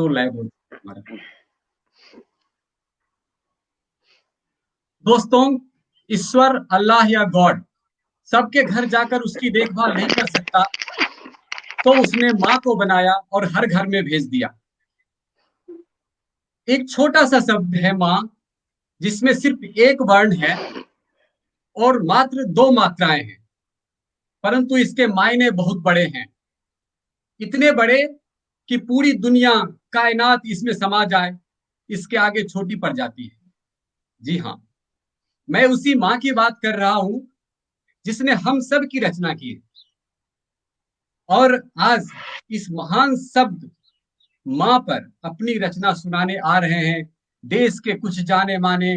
शोर लाए हमारा। दोस्तों, ईश्वर, अल्लाह या गॉड, सबके घर जाकर उसकी देखभाल नहीं कर सकता तो उसने माँ को बनाया और हर घर में भेज दिया। एक छोटा सा शब्द है माँ, जिसमें सिर्फ़ एक वर्ण है और मात्र दो मात्राएँ हैं, परंतु इसके मायने बहुत बड़े हैं। इतने बड़े कि पूरी दुनिया कायनात इसमें समा जाए, इसके आगे छोटी पड़ जाती है। जी हाँ मैं उसी माँ की बात कर रहा हूँ, जिसने हम सब की रचना की है। और आज इस महान शब्द माँ पर अपनी रचना सुनाने आ रहे हैं। देश के कुछ जाने माने,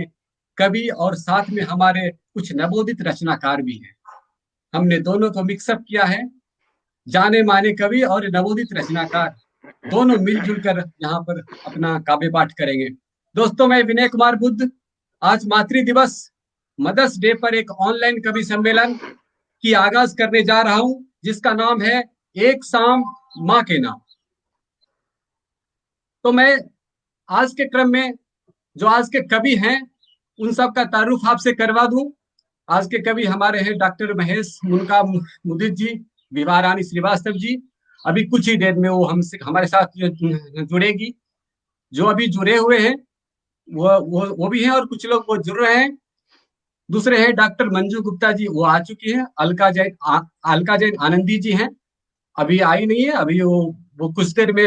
कवि और साथ में हमारे कुछ नवोदित रचनाकार भी हैं। हमने दोनों को मिक्सअप किया है। जाने माने कवि और नवोदित रचनाकार। दोनों मिलजुल कर यहाँ पर अपना काव्य पाठ करेंगे। दोस्तों, मैं विनय कुमार बुद्ध। आज मातृ दिवस। मदर्स डे पर एक ऑनलाइन कवि सम्मेलन की आगाज़ करने जा रहा हूँ, जिसका नाम है एक शाम माँ के नाम। तो मैं आज के क्रम में, जो आज के कवि हैं, उन सब का तारुफ आपसे करवा दूँ। आज के कवि हमारे हैं डॉक्टर महेश मुनका मुदित जी, विवाह रानी श्रीवास्तव जी अभी कुछ ही देर में वो हमसे, हमारे साथ जुड़ेगी, जो अभी जुड़े हुए हैं, वो वो वो भी हैं और कुछ लोग वो जुड़ रहे हैं। दूसरे हैं डॉक्टर मंजू गुप्ता जी, वो आ चुकी हैं। अलका जैन अलका जैन आनंदी जी हैं। अभी आई नहीं है, अभी वो वो कुछ देर में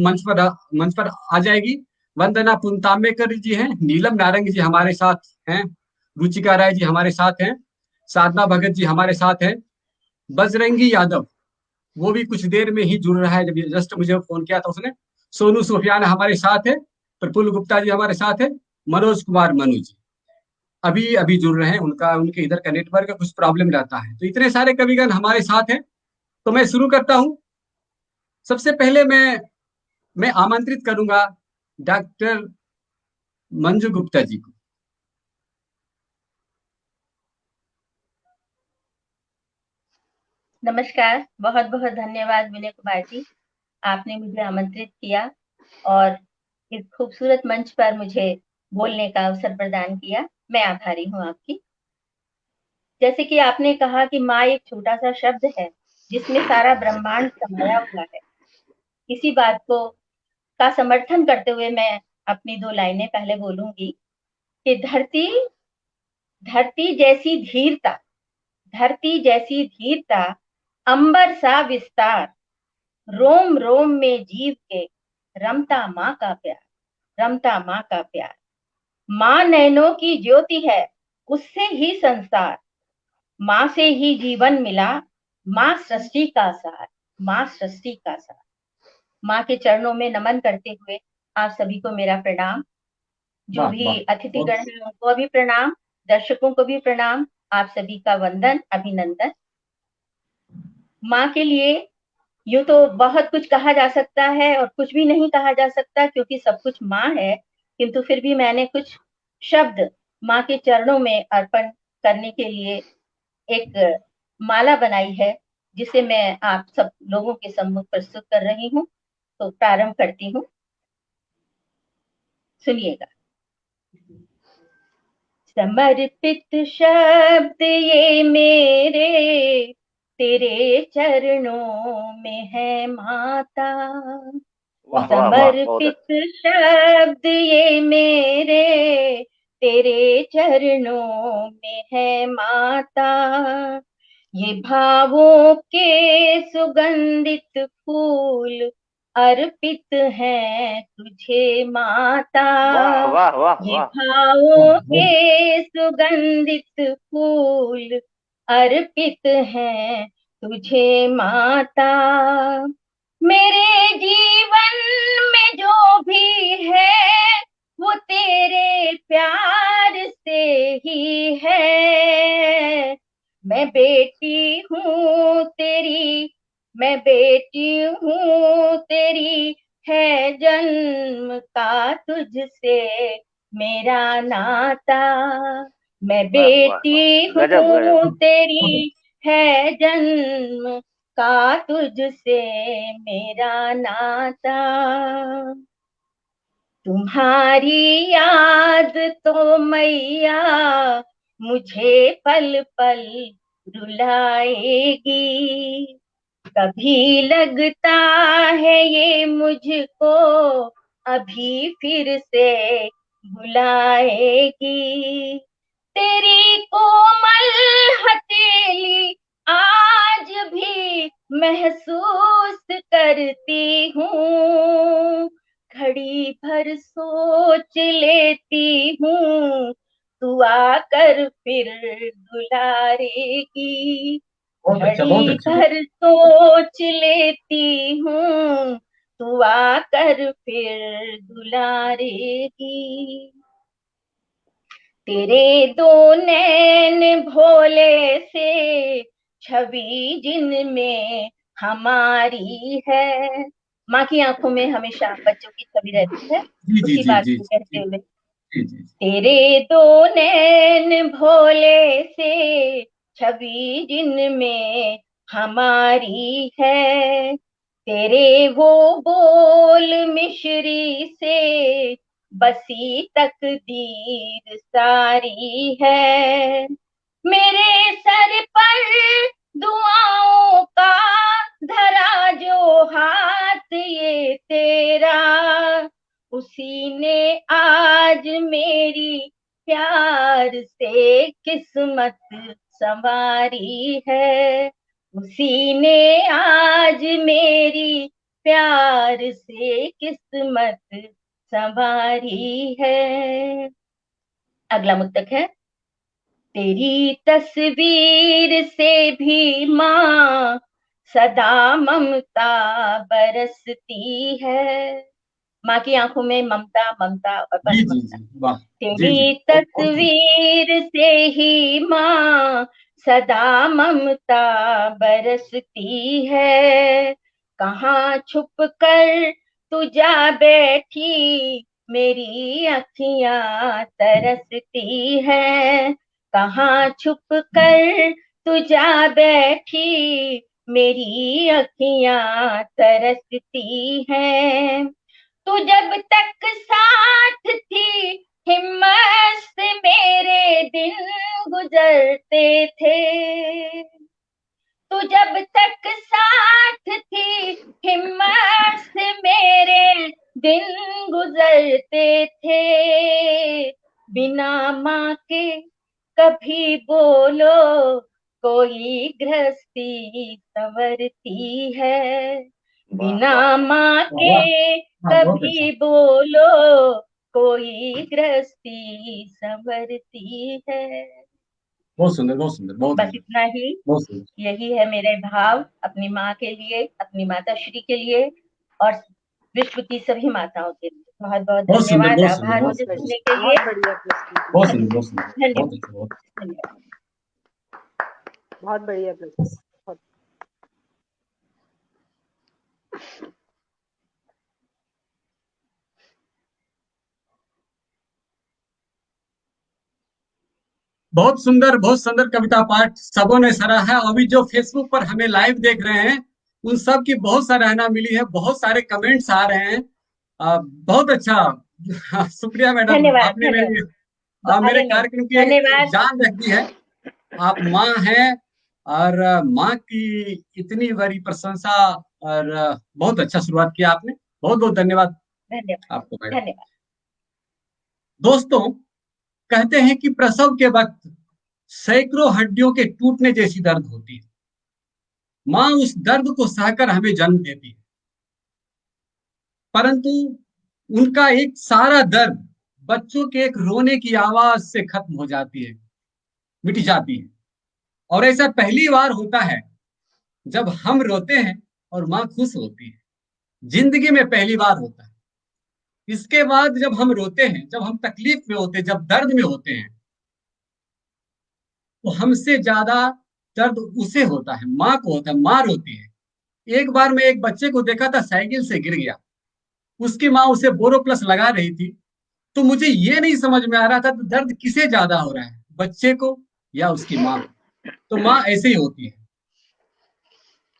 मंच पर मंच पर आ जाएगी। वंदना पुनताम्बेकर जी हैं, नीलम नारंग जी हमारे साथ हैं, रुचिका राय जी हमारे साथ हैं, साधना भगत जी हमारे साथ हैं, बजरंगी यादव। वो भी कुछ देर में ही जुड़ रहा है। जब जस्ट मुझे फ़ोन किया था उसने, सोनू सुफियान हमारे साथ है, प्रफुल्ल गुप्ता जी हमारे साथ है, मनोज कुमार मनु जी। अभी अभी जुड़ रहे हैं, उनका, उनके इधर का नेटवर्क का कुछ प्रॉब्लम रहता है। तो इतने सारे कविगण हमारे साथ हैं तो मैं शुरू करता हूँ। सबसे पहले मैं मैं आमंत्रित करूँगा डॉक्टर मंजू गुप्ता जी को। नमस्कार बहुत बहुत धन्यवाद विनय कुमार जी। आपने मुझे आमंत्रित किया और इस खूबसूरत मंच पर मुझे बोलने का अवसर प्रदान किया। मैं आभारी हूँ आपकी। जैसे कि आपने कहा कि माँ एक छोटा सा शब्द है, जिसमें सारा ब्रह्मांड समाया हुआ है। इसी बात को, का समर्थन करते हुए मैं अपनी दो लाइनें पहले बोलूँगी कि धरती धरती जैसी धीरता, धरती जैसी धीरता अंबर सा विस्तार। रोम रोम में जीव के। रमता माँ का प्यार रमता माँ का प्यार। माँ नैनों की ज्योति है उससे ही संसार। माँ से ही जीवन मिला माँ सृष्टि का सार माँ सृष्टि का सार। माँ के चरणों में नमन करते हुए आप सभी को मेरा प्रणाम। जो भी अतिथिगण है उनको भी प्रणाम दर्शकों को भी प्रणाम। आप सभी का वंदन अभिनंदन। माँ के लिए यूँ तो बहुत कुछ कहा जा सकता है और कुछ भी नहीं कहा जा सकता क्योंकि सब कुछ माँ है, किंतु फिर भी मैंने कुछ शब्द माँ के चरणों में अर्पण करने के लिए एक माला बनाई है, जिसे मैं आप सब लोगों के सम्मुख प्रस्तुत कर रही हूँ तो प्रारंभ करती हूँ। सुनिएगा। समर्पित शब्द ये मेरे तेरे चरणों में है माता। समर्पित शब्द ये मेरे। तेरे चरणों में है माता। ये भावों के सुगंधित फूल अर्पित है तुझे माता। वाह वाह वाह ये भावों के सुगंधित फूल अर्पित है तुझे माता। मेरे जीवन में जो भी है, वो तेरे प्यार से ही है। मैं बेटी हूँ तेरी, मैं बेटी हूँ तेरी, है जन्म का तुझसे मेरा नाता। मैं बेटी हूँ तेरी है जन्म का तुझसे मेरा नाता। तुम्हारी याद तो मैया मुझे पल पल रुलाएगी। कभी लगता है ये मुझको अभी फिर से बुलाएगी तेरी कोमल हथेली आज भी महसूस करती हूँ। घड़ी भर सोच लेती हूँ तू आकर फिर दुलारेगी। अच्छा, घड़ी अच्छा। भर सोच लेती हूँ तू आकर फिर दुलारेगी। तेरे दो नैन भोले से छवि जिनमें हमारी है। माँ की आँखों में हमेशा बच्चों की छवि रहती है। उसी बात को कहते हुए। तेरे दो नैन भोले से छवि जिनमें हमारी है। तेरे वो बोल मिश्री से बसी तकदीर सारी है। मेरे सर पर दुआओं का धरा जो हाथ ये तेरा, उसी ने आज मेरी प्यार से किस्मत संवारी है। उसी ने आज मेरी प्यार से किस्मत संवारी है। अगला मुक्तक है तेरी तस्वीर से भी माँ सदा ममता बरसती है। माँ की आँखों में ममता ममता और बस ममता। तेरी तस्वीर से ही माँ सदा ममता बरसती है। कहाँ छुप कर तू जा बैठी, मेरी अखियाँ तरसती है। कहाँ छुप कर तू जा बैठी, मेरी अखियाँ तरसती है। तू जब तक साथ थी, हिम्मत से मेरे दिन गुजरते थे। तू जब तक साथ थी, हिम्मत थे। बिना माँ के कभी बोलो कोई गृहस्थी संवरती है। बिना माँ के कभी अच्छा। बोलो कोई गृहस्थी संवरती है। बहुत सुंदर बहुत सुंदर बहुत बस इतना ही। यही है मेरे भाव अपनी माँ के लिए अपनी माता श्री के लिए और विश्व की सभी माताओं के लिए। बहुत बहुत धन्यवाद। आभार मुझे सुनने के लिए। बहुत बढ़िया बहुत सुंदर बहुत सुंदर। कविता पाठ सबों ने सरा है। अभी जो फेसबुक पर हमें लाइव देख रहे हैं उन सब की बहुत सराहना मिली है बहुत सारे कमेंट्स आ रहे हैं। आ, बहुत अच्छा। शुक्रिया मैडम। आपने मेरे मेरे कार्यक्रम की जान रख दी है। आप माँ हैं और माँ की इतनी बड़ी प्रशंसा और बहुत अच्छा शुरुआत किया आपने। बहुत बहुत धन्यवाद आपको मैडम। दोस्तों कहते हैं कि प्रसव के वक्त सैकड़ों हड्डियों के टूटने जैसी दर्द होती है। माँ उस दर्द को सहकर हमें जन्म देती है। परंतु उनका एक सारा दर्द बच्चों के एक रोने की आवाज़ से खत्म हो जाती है, मिट जाती है। और ऐसा पहली बार होता है जब हम रोते हैं और माँ खुश होती है। ज़िंदगी में पहली बार होता है। इसके बाद जब हम रोते हैं, जब हम तकलीफ़ में होते हैं, जब दर्द में होते हैं तो हमसे ज़्यादा दर्द उसे होता है, माँ को होता है माँ रोती है। एक बार मैं एक बच्चे को देखा था, साइकिल से गिर गया। उसकी माँ उसे बोरो प्लस लगा रही थी। तो मुझे ये नहीं समझ में आ रहा था तो दर्द किसे ज़्यादा हो रहा है, बच्चे को या उसकी माँ को। तो माँ ऐसे ही होती है।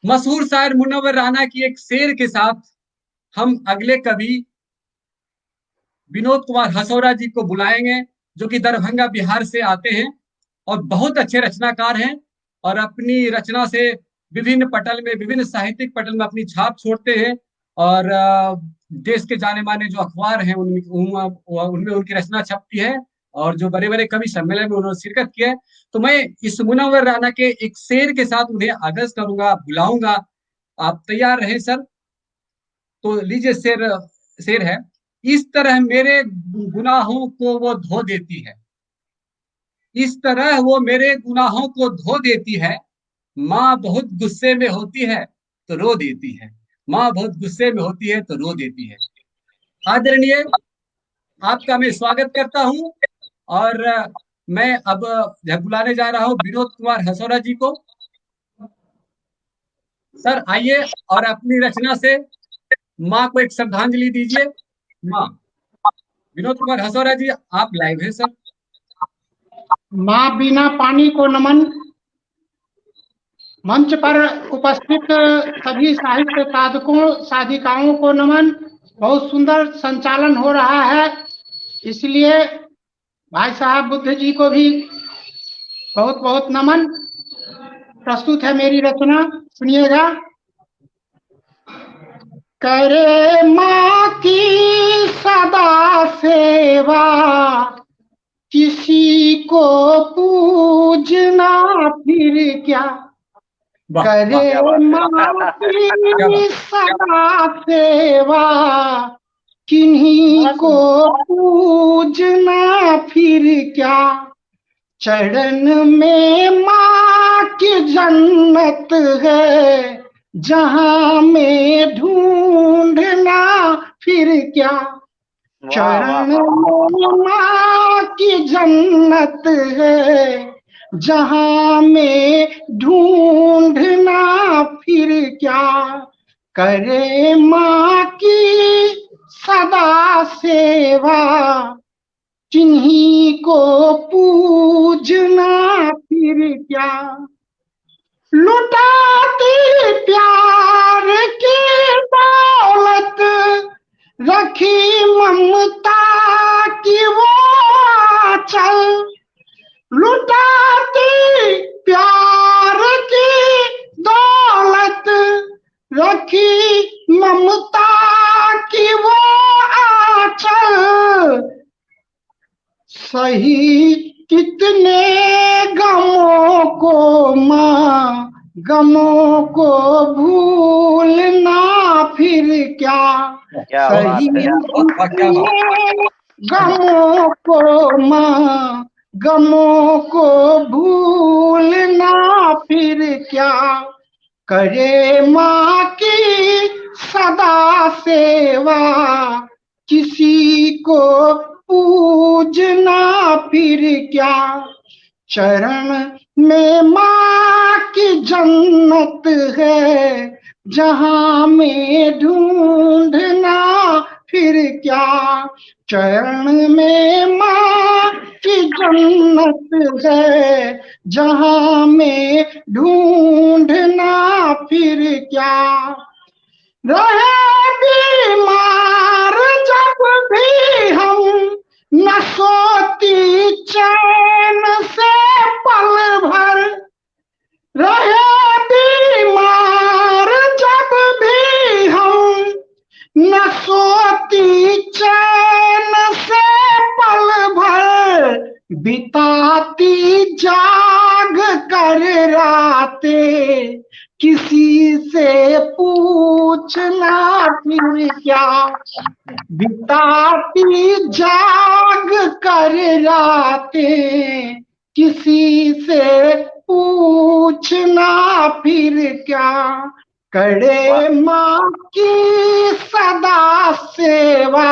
मशहूर शायर मुनव्वर राना की एक शेर के साथ हम अगले कवि विनोद कुमार हसौरा जी को बुलाएँगे, जो कि दरभंगा बिहार से आते हैं और बहुत अच्छे रचनाकार हैं। और अपनी रचना से विभिन्न पटल में, विभिन्न साहित्यिक पटल में अपनी छाप छोड़ते हैं और देश के जाने माने जो अखबार हैं, उनमें उनमें उनकी रचना छपती है और जो बड़े बड़े कवि सम्मेलन में उन्होंने शिरकत किया है। तो मैं इस मुनवर राना के एक शेर के साथ उन्हें आगज करूँगा, बुलाऊँगा। आप तैयार रहे, सर? तो लीजिए, शेर शेर है। इस तरह मेरे गुनाहों को वो धो देती है। इस तरह वो मेरे गुनाहों को धो देती है। माँ बहुत गुस्से में होती है तो रो देती है। माँ बहुत गुस्से में होती है तो रो देती है। आदरणीय, आपका मैं स्वागत करता हूँ और मैं अब बुलाने जा रहा हूँ विनोद कुमार हसौरा जी को। सर, आइए और अपनी रचना से माँ को एक श्रद्धांजलि दीजिए। माँ, विनोद कुमार हसौरा जी, आप लाइव हैं, सर। माँ बिना पानी को नमन। मंच पर उपस्थित सभी साहित्य साधकों, साधिकाओं को नमन। बहुत सुंदर संचालन हो रहा है। इसलिए भाई साहब बुद्ध जी को भी बहुत बहुत नमन। प्रस्तुत है मेरी रचना, सुनिएगा। करे माँ की सदा सेवा। किसी को पूजना फिर क्या करे माँ की सदा सेवा? किन्हीं को पूजना फिर क्या? चरण में माँ की जन्नत है जहाँ में ढूंढना फिर क्या? चरण की जन्नत है, जहाँ में ढूंढना फिर क्या करे माँ की सदा सेवा? किन्हीं को पूजना फिर क्या? लुटाती प्यार की दौलत रखी ममता की वो चल लुटाती प्यार की दौलत। रखी ममता की वो आचल। सही कितने गमों को माँ गमों को भूलना फिर क्या, गमों को माँ गमों को भूलना फिर क्या? करे माँ की सदा सेवा किसी को पूजना फिर क्या? चरण में माँ की जन्नत है। जहाँ में ढूंढना फिर क्या? चरण में माँ की जन्नत है। जहाँ में ढूंढना फिर क्या? रहे बीमार जब भी हम, न सोती चैन से पल भर। रहे न सोती चैन से पल भर बिताती जाग कर राते। किसी से पूछना फिर क्या? बिताती जाग कर राते। किसी से पूछना फिर क्या? करे माँ की सदा सेवा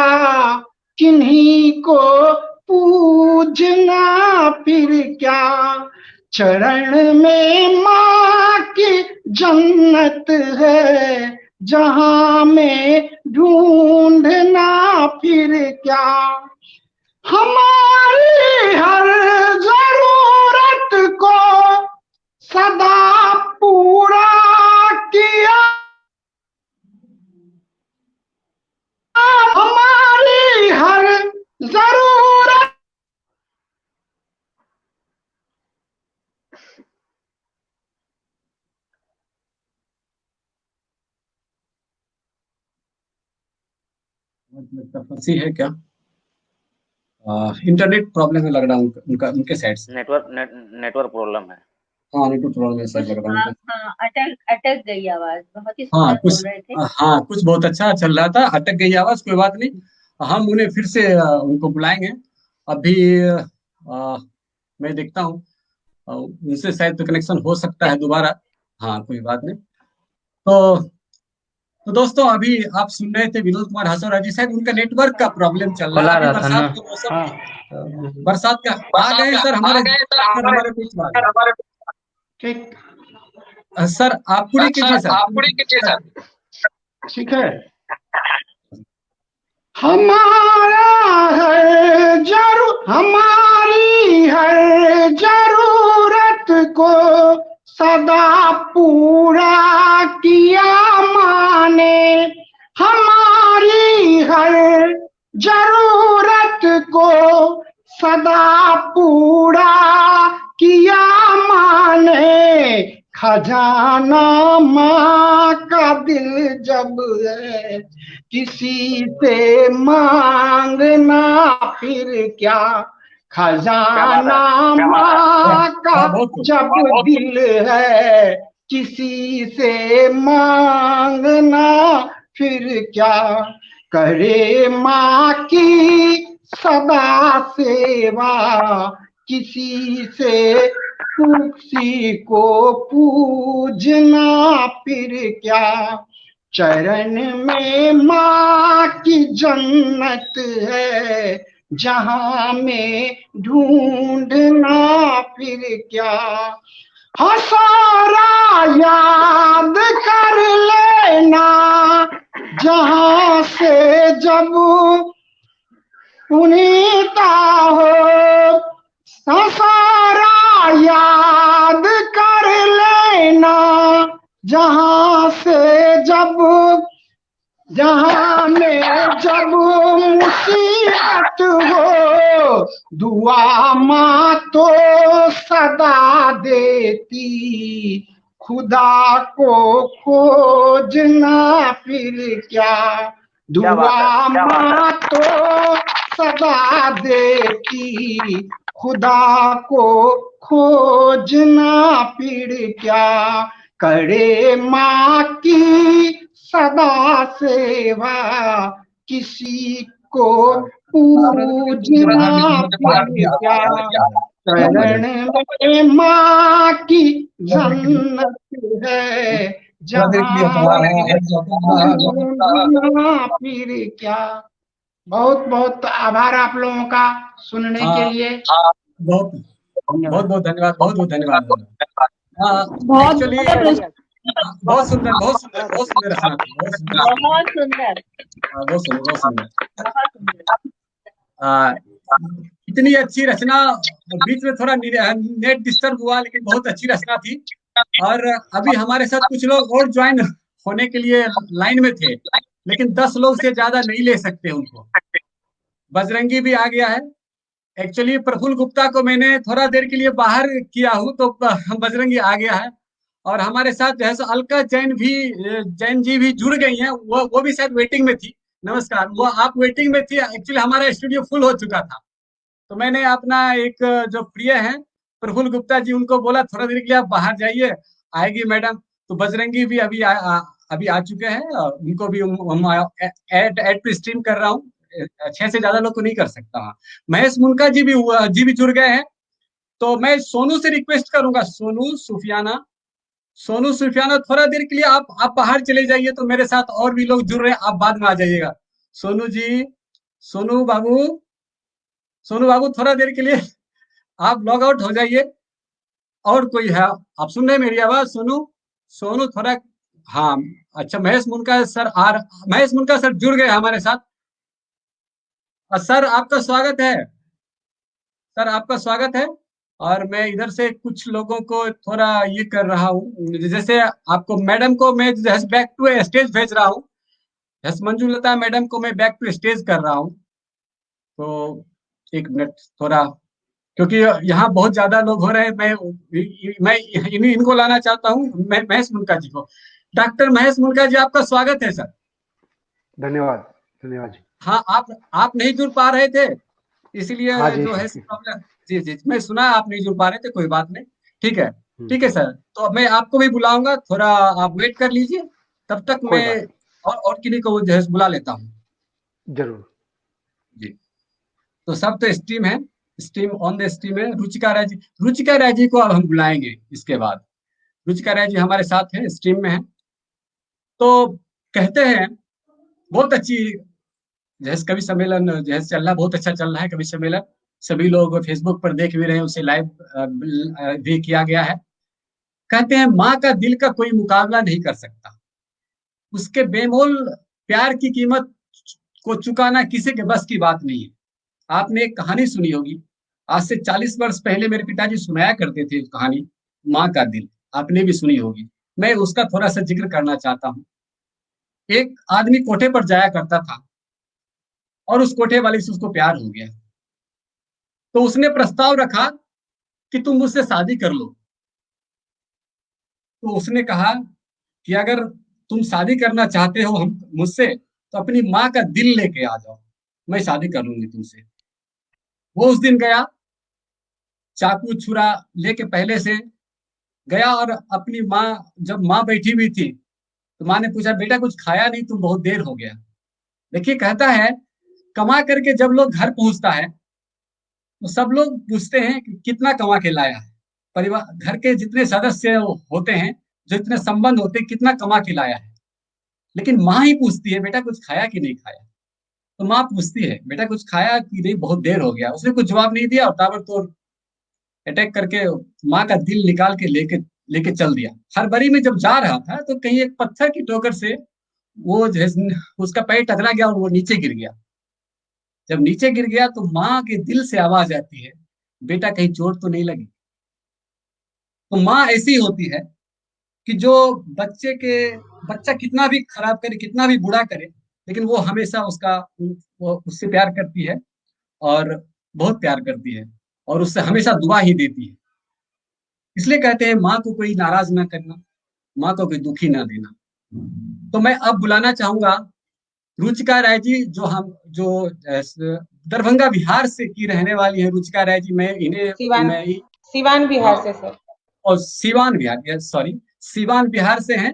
किन्हीं को पूजना फिर क्या? चरण में माँ की जन्नत है जहाँ में ढूंढना फिर क्या? हमारी हर ज़रूरत को सदा पूरा किया। हमारी हर ज़रूरत। फंसी है क्या? इंटरनेट प्रॉब्लम लग रहा है उनका उनके साइड से। नेटवर्क नेटवर्क प्रॉब्लम है। हाँ नेटवर्क प्रॉब्लम है सर लग रहा है। हाँ, अटक अटक गई आवाज़। बहुत ही हाँ कुछ बोल रहे थे। हाँ कुछ बहुत अच्छा चल रहा था। अटक गई आवाज़ कोई बात नहीं। हम उन्हें फिर से उनको बुलाएँगे। अभी आ, मैं देखता हूँ। उनसे शायद कनेक्शन हो सकता है दोबारा। हाँ कोई बात नहीं। तो तो दोस्तों अभी आप सुन रहे थे विनोद कुमार हसौरा जी। शायद उनका नेटवर्क का प्रॉब्लम चल रहा है। बरसात का मौसम बरसात का आ गए सर हमारे सर हमारे बीच में आ गए। ठीक अ, सर? आप पूरी कीजिए सर? ठीक है। हमारा है ज़रूर हमारी है ज़रूरत को सदा पूरा किया माने। हमारी हर ज़रूरत को सदा पूरा किया माने खजाना माँ का दिल जब है किसी से मांगना फिर क्या? खजाना माँ का। जब दिल है किसी से मांगना फिर क्या? करे माँ की सदा सेवा किसी से किसी को पूजना, फिर क्या? चरण में माँ की जन्नत है, जहाँ में ढूंढना, फिर क्या? हसारा याद कर लेना, जहाँ से जब पुनीता हो हसारा याद कर लेना जहाँ से जब जहाँ में जब मुसीबत हो दुआ माँ तो सदा देती खुदा को खोजना फिर क्या दुआ। माँ तो सदा देती खुदा को खोजना फिर क्या? करे माँ की सदा सेवा। किसी को पूजना क्या? चरण में माँ की जन्नत है। जहाँ फिर क्या? बहुत बहुत आभार आप लोगों का। सुनने के हाँ। लिए बहुत बहुत बहुत धन्यवाद। बहुत बहुत धन्यवाद। हाँ, बहुत बहुत सुंदर बहुत सुंदर बहुत सुंदर रचना बहुत सुंदर। बहुत सुंदर। हाँ, बहुत सुंदर बहुत सुंदर। आ, इतनी अच्छी रचना बीच में थोड़ा नेट डिस्टर्ब हुआ लेकिन बहुत अच्छी रचना थी। और अभी हमारे साथ कुछ लोग और ज्वाइन होने के लिए लाइन में थे लेकिन दस लोग से ज़्यादा नहीं ले सकते उनको। बजरंगी भी आ गया है। एक्चुअली प्रफुल्ल गुप्ता को मैंने थोड़ा देर के लिए बाहर किया हूँ तो बजरंगी आ गया है। और हमारे साथ जो है सो अलका जैन भी जैन जी भी जुड़ गई हैं। वो वो भी शायद वेटिंग में थी। नमस्कार। वो आप वेटिंग में थी एक्चुअली हमारा स्टूडियो फुल हो चुका था। तो मैंने अपना एक जो प्रिय है प्रफुल्ल गुप्ता जी उनको बोला थोड़ा देर के लिए आप बाहर जाइए आएगी मैडम। तो बजरंगी भी अभी आ, आ, अभी आ चुके हैं उनको भी हम एड स्ट्रीम कर रहा हूँ। छह से ज़्यादा लोग को नहीं कर सकता। महेश मुनका जी भी हुआ, जी भी जुड़ गए हैं। तो मैं सोनू से रिक्वेस्ट करूँगा, सोनू, सुफियाना। सोनू, सुफियाना, थोड़ा देर के लिए आप आप बाहर चले जाइए तो मेरे साथ और भी लोग जुड़ रहे हैं, आप बाद में आ जाइएगा। सोनू जी, सोनू बाबू सोनू बाबू, थोड़ा देर के लिए आप लॉग आउट हो जाइए। और कोई है, आप सुन रहे मेरी आवाज़, सोनू? सोनू, थोड़ा हाँ अच्छा महेश मुनका सर आ महेश मुनका सर जुड़ गए हमारे साथ। सर आपका स्वागत है। सर आपका स्वागत है और मैं इधर से कुछ लोगों को थोड़ा ये कर रहा हूँ जैसे आपको मैडम को मैं बैक टू स्टेज भेज रहा हूँ। मंजुलता मैडम को मैं बैक टू स्टेज कर रहा हूँ। तो एक मिनट थोड़ा क्योंकि यहाँ बहुत ज़्यादा लोग हो रहे हैं मैं मैं इन, इनको लाना चाहता हूँ महेश मुनका जी को। डॉक्टर महेश मुनका जी आपका स्वागत है सर। धन्यवाद धन्यवाद जी। हाँ आप आप नहीं जुड़ पा रहे थे इसलिए हाँ जो है जी जी मैं सुना आप नहीं जुड़ पा रहे थे कोई बात नहीं। ठीक है हम्म। ठीक है सर तो मैं आपको भी बुलाऊँगा थोड़ा आप वेट कर लीजिए तब तक मैं और और किन्हीं को जो है बुला लेता हूँ। ज़रूर। जी। तो सब तो स्ट्रीम है स्ट्रीम ऑन द स्ट्रीम है रुचिका राय जी रुचिका राय जी को अब हम बुलाएँगे इसके बाद। रुचिका राय जी हमारे साथ हैं स्ट्रीम में हैं। तो कहते हैं बहुत अच्छी जैसे कवि सम्मेलन, जैसे चल रहा, बहुत अच्छा चल रहा है कवि सम्मेलन। सभी लोग फेसबुक पर देख भी रहे हैं, उसे लाइव भी किया गया है। कहते हैं, माँ का दिल का कोई मुकाबला नहीं कर सकता। उसके बेमोल प्यार की कीमत को चुकाना किसी के बस की बात नहीं है। आपने एक कहानी सुनी होगी। आज से 40 वर्ष पहले मेरे पिताजी सुनाया करते थे कहानी, माँ का दिल। आपने भी सुनी होगी। मैं उसका थोड़ा सा ज़िक्र करना चाहता हूँ। एक आदमी कोठे पर जाया करता था। और उस कोठे वाले से उसको प्यार हो गया। तो उसने प्रस्ताव रखा कि तुम मुझसे शादी कर लो। तो उसने कहा कि अगर तुम शादी करना चाहते हो हम, मुझसे तो अपनी माँ का दिल लेके आ जाओ। मैं शादी कर लूँगी तुमसे। वो उस दिन गया, चाकू छुरा लेके पहले से गया और अपनी माँ, जब माँ बैठी हुई थी तो माँ ने पूछा, बेटा, कुछ खाया नहीं? तुम बहुत देर हो गया। देखिए, कहता है कमा करके जब लोग घर पहुँचता है तो सब लोग पूछते हैं कि कितना कमा के लाया है। परिवार, घर के जितने सदस्य होते हैं, जो इतने संबंध होते हैं, कितना कमा के लाया है। लेकिन माँ ही पूछती है, बेटा, कुछ खाया कि नहीं खाया? तो माँ पूछती है, बेटा, कुछ खाया कि नहीं? बहुत देर हो गया। उसने कुछ जवाब नहीं दिया और ताबड़तोड़ अटैक करके माँ का दिल निकाल के लेके लेके चल दिया। हरबरी में जब जा रहा था तो कहीं एक पत्थर की ठोकर से वो उसका पैर टकरा गया और वो नीचे गिर गया। जब नीचे गिर गया तो माँ के दिल से आवाज़ आती है, बेटा, कहीं चोट तो नहीं लगी? तो माँ ऐसी होती है कि जो बच्चे के, बच्चा कितना भी खराब करे, कितना भी बुरा करे, लेकिन वो हमेशा उसका, वो उससे प्यार करती है और बहुत प्यार करती है और उससे हमेशा दुआ ही देती है। इसलिए कहते हैं, माँ को कोई नाराज़ ना करना, माँ को कोई दुखी ना देना। तो मैं अब बुलाना चाहूँगा रुचिका राय जी जो हम जो दरभंगा बिहार से की रहने वाली है रुचिका राय जी मैं इन्हें सिवान मैं सिवान बिहार से सर। और सिवान बिहार सॉरी सिवान बिहार से हैं।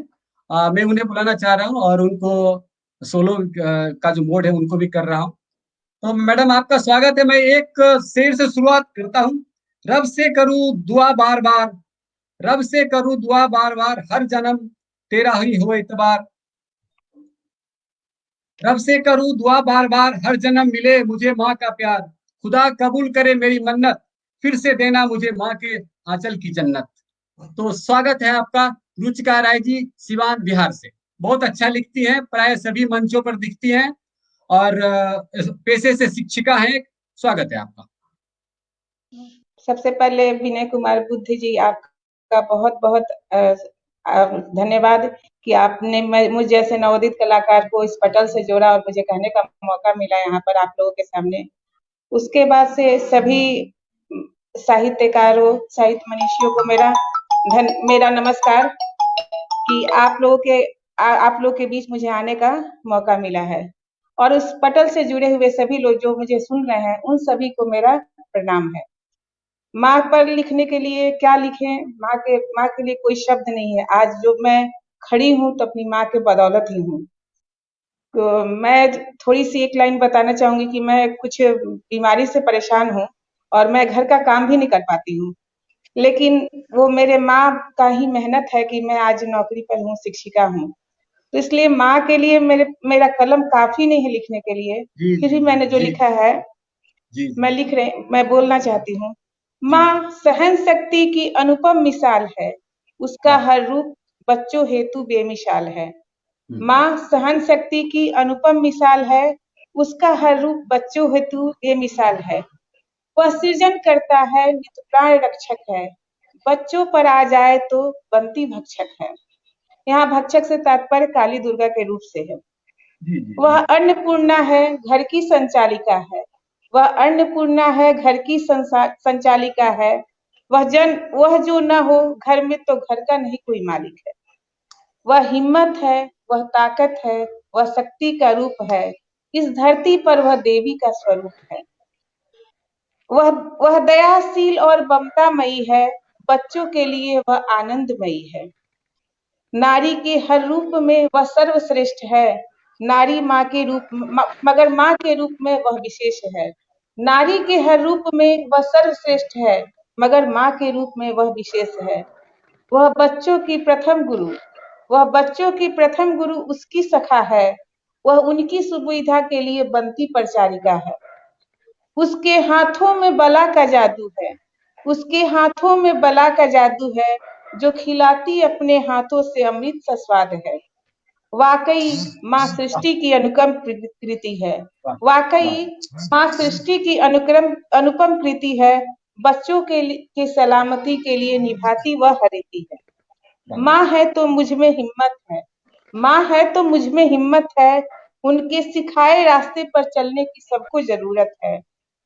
आ, मैं उन्हें बुलाना चाह रहा हूँ और उनको सोलो का जो मोड है उनको भी कर रहा हूँ। तो मैडम आपका स्वागत है। मैं एक शेर से शुरुआत करता हूँ। रब से करूँ दुआ बार बार रब से करूँ दुआ बार बार हर जन्म तेरा ही हो इतबार रब से करूँ दुआ बार बार, हर जन्म मिले मुझे माँ का प्यार। खुदा कबूल करे मेरी मन्नत, फिर से देना मुझे माँ के आंचल की जन्नत। तो स्वागत है आपका रुचिका राय जी, सिवान बिहार से। बहुत अच्छा लिखती हैं, प्राय सभी मंचों पर दिखती हैं, और पेशे से शिक्षिका हैं। स्वागत है आपका। सबसे पहले विनय कुमार बुद्ध जी, आपका बहुत बहुत धन्यवाद कि आपने मुझ जैसे नवोदित कलाकार को इस पटल से जोड़ा और मुझे कहने का मौका मिला यहाँ पर आप लोगों के सामने। उसके बाद से सभी साहित्यकारों साहित्य मनीषियों को मेरा धन मेरा नमस्कार कि आप लोगों के आ, आप लोग के बीच मुझे आने का मौका मिला है। और उस पटल से जुड़े हुए सभी लोग जो मुझे सुन रहे हैं उन सभी को मेरा प्रणाम है। माँ पर लिखने के लिए क्या लिखें? माँ के माँ के लिए कोई शब्द नहीं है। आज जो मैं खड़ी हूँ तो अपनी माँ के बदौलत ही हूँ। तो मैं थोड़ी सी एक लाइन बताना चाहूँगी कि मैं कुछ बीमारी से परेशान हूँ और मैं घर का काम भी नहीं कर पाती हूँ। लेकिन वो मेरे माँ का ही मेहनत है कि मैं आज नौकरी पर हूँ शिक्षिका हूँ। तो इसलिए माँ के लिए मेरे मेरा कलम काफ़ी नहीं है लिखने के लिए। फिर भी मैंने जो लिखा है मैं लिख रहे मैं बोलना चाहती हूँ। माँ सहन शक्ति की अनुपम मिसाल है। उसका हर रूप बच्चों हेतु बेमिसाल है। माँ सहन शक्ति की अनुपम मिसाल है। उसका हर रूप बच्चों हेतु बेमिसाल है। वह सृजन करता है नित प्राण रक्षक है। बच्चों पर आ जाए तो बंती भक्षक है। यहाँ भक्षक से तात्पर्य काली दुर्गा के रूप से है। वह अन्नपूर्णा है घर की संचालिका है। वह अन्नपूर्णा है, घर की संचालिका है। वह जन, वह जो न हो, घर में तो घर का नहीं कोई मालिक है। वह हिम्मत है, वह ताकत है, वह शक्ति का रूप है। इस धरती पर वह देवी का स्वरूप है। वह वह दयाशील और ममतामयी है। बच्चों के लिए वह आनंदमयी है। नारी के हर रूप में वह सर्वश्रेष्ठ है। नारी माँ के रूप मगर माँ के रूप में वह विशेष है। नारी के हर रूप में वह सर्वश्रेष्ठ है, मगर माँ के रूप में वह विशेष है। वह बच्चों की प्रथम गुरु, वह बच्चों की प्रथम गुरु उसकी सखा है, वह उनकी सुविधा के लिए बनती परिचारिका है। उसके हाथों में बला का जादू है, उसके हाथों में बला का जादू है, जो खिलाती अपने हाथों से अमृत सा स्वाद है। वाकई माँ सृष्टि की अनुकम कृति है। वाकई। माँ सृष्टि की अनुक्रम अनुपम कृति है। बच्चों के की सलामती के लिए निभाती वह हरिति है। माँ है तो मुझमें हिम्मत है। माँ है तो मुझमें हिम्मत है। उनके सिखाए रास्ते पर चलने की सबको ज़रूरत है।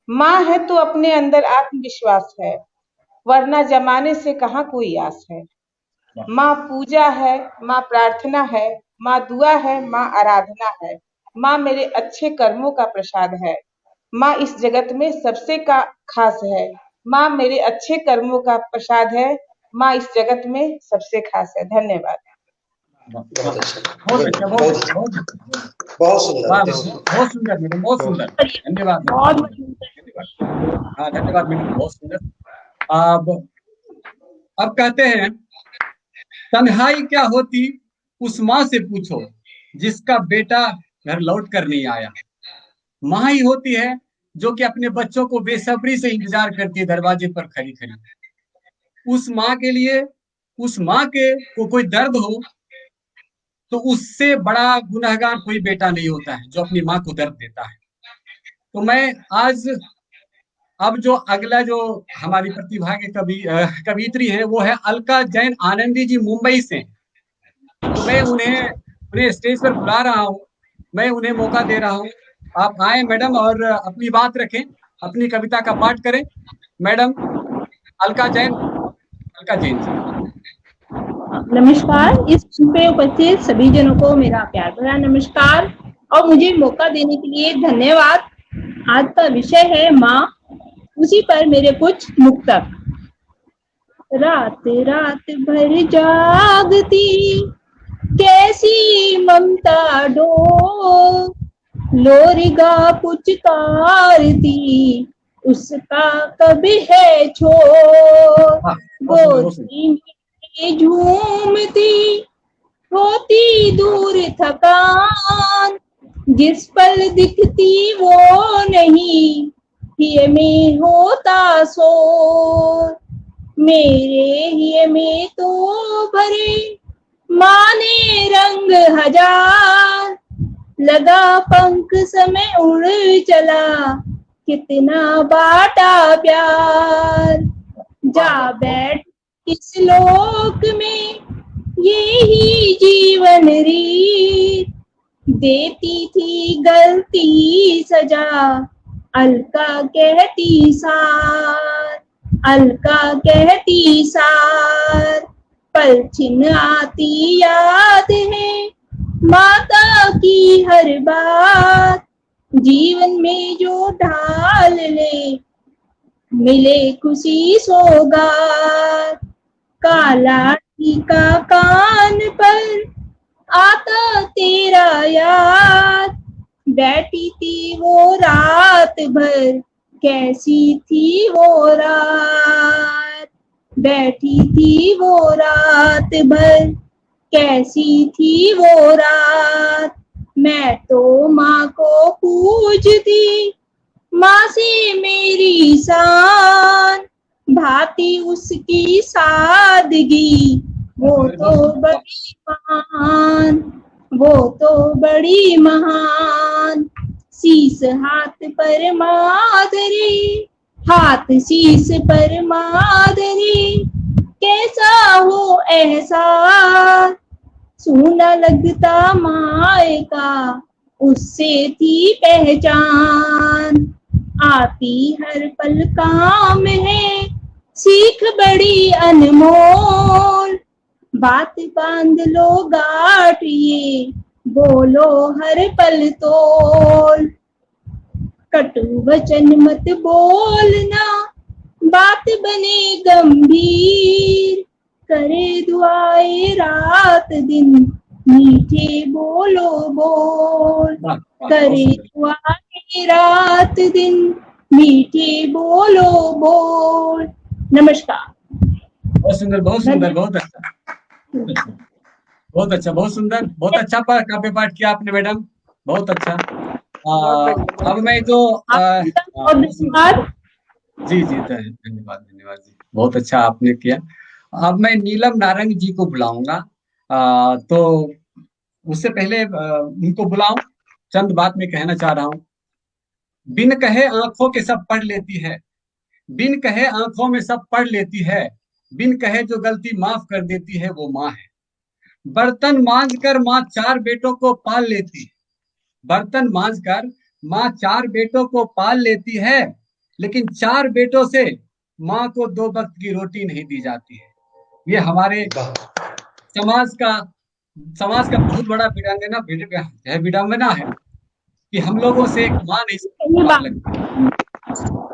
माँ है तो अपने अंदर आत्मविश्वास है। वरना जमाने से कहा कोई आस है? माँ पूजा है माँ प्रार्थना है माँ दुआ है, माँ आराधना है। माँ मेरे अच्छे कर्मों का प्रसाद है। माँ इस जगत में सबसे का खास है। माँ मेरे अच्छे कर्मों का प्रसाद है। माँ इस जगत में सबसे खास है। धन्यवाद। बहुत सुंदर, बहुत मैडम बहुत सुंदर। धन्यवाद धन्यवाद हाँ धन्यवाद, मैडम। बहुत सुंदर। अब अब कहते हैं, तन्हाई क्या होती? उस माँ से पूछो, जिसका बेटा घर लौट कर नहीं आया। माँ ही होती है जो कि अपने बच्चों को बेसब्री से इंतज़ार करती है, दरवाजे पर खड़ी खड़ी। उस माँ के लिए, उस माँ के को कोई दर्द हो तो उससे बड़ा गुनहगार कोई बेटा नहीं होता है, जो अपनी माँ को दर्द देता है। तो मैं आज, अब जो अगला जो हमारी प्रतिभा के कवि कवित्री है, वो है अलका जैन आनंदी जी, मुंबई से। मैं उन्हें उन्हें स्टेज पर बुला रहा हूँ। मैं उन्हें मौका दे रहा हूँ। आप आए मैडम और अपनी बात रखें, अपनी कविता का पाठ करें। मैडम, अलका जैन अलका जैन नमस्कार, इस पे उपस्थित सभी जनों को मेरा प्यार भरा नमस्कार। और मुझे मौका देने के लिए धन्यवाद। आज का विषय है माँ। उसी पर मेरे कुछ मुक्तक। रात रात भर जागती कैसी ममता डो लोरिगा पुचकारती उसका कभी है छोर? हाँ, सुंदर। गोदी में झूमती होती दूर थकान। जिस पल दिखती वो नहीं हिय में होता सो मेरे हिय में तो भरे माने रंग हज़ार लगा पंख समय उड़ चला कितना बाटा प्यार। जा बैठ इस लोक में यही जीवन रीत। देती थी गलती सजा अलका कहती सार अलका कहती सार। पल छिन आती याद है। माता की हर बात जीवन में जो ढाल ले मिले खुशी सौगात। काला का कान पर आता तेरा याद। बैठी थी वो रात भर, कैसी थी वो रात। बैठी थी वो रात भर। कैसी थी वो रात? मैं तो माँ को पूजती, माँ से मेरी शान। भाती उसकी सादगी, वो तो बड़ी महान, वो तो बड़ी महान। शीस हाथ पर माधरी हाथ शीस पर मादरी, कैसा हो एहसास? सूना लगता माए का, उससे थी पहचान। आती हर पल काम है, सीख बड़ी अनमोल। बात बाँध लो गाठ ये बोलो हर पल तोल। कटु वचन मत बोलना। बात बने गंभीर। करे दुआए रात दिन। मीठे बोलो बोल। करे दुआए रात दिन। मीठे बोलो बोल। नमस्कार। बहुत सुंदर बहुत सुंदर बहुत अच्छा। बहुत अच्छा बहुत सुंदर बहुत अच्छा काव्य पाठ किया आपने मैडम। बहुत अच्छा। अब मैं जो धन्यवाद। जी जी धन्यवाद धन्यवाद जी। बहुत अच्छा आपने किया। अब मैं नीलम नारंग जी को बुलाऊँगा। तो उससे पहले उनको बुलाऊं। चंद बात में कहना चाह रहा हूँ। बिन कहे आँखों के सब पढ़ लेती है। बिन कहे आँखों में सब पढ़ लेती है। बिन कहे जो गलती माफ़ कर देती है वो माँ है। बर्तन मांज कर माँ चार बेटों को पाल लेती है। बर्तन मांझ कर माँ चार बेटों को पाल लेती है लेकिन चार बेटों से माँ को दो वक्त की रोटी नहीं दी जाती है। ये हमारे समाज का समाज का बहुत बड़ा विडंबना है विडंबना है कि हम लोगों से एक माँ नहीं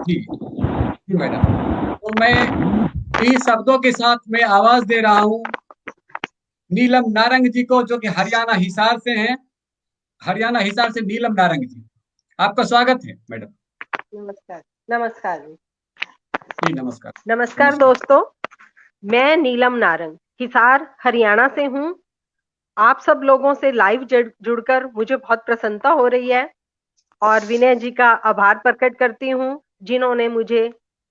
जी जी मैडम। तो मैं इन्हीं शब्दों के साथ मैं आवाज़ दे रहा हूँ। नीलम नारंग जी को जो कि हरियाणा हिसार से हैं हरियाणा हिसार से नीलम नारंग जी। आपका स्वागत है मैडम। नमस्कार नमस्कार जी। नमस्कार। नमस्कार दोस्तों मैं नीलम नारंग हिसार हरियाणा से हूँ। आप सब लोगों से लाइव जुड़कर मुझे बहुत प्रसन्नता हो रही है और विनय जी का आभार प्रकट करती हूँ जिन्होंने मुझे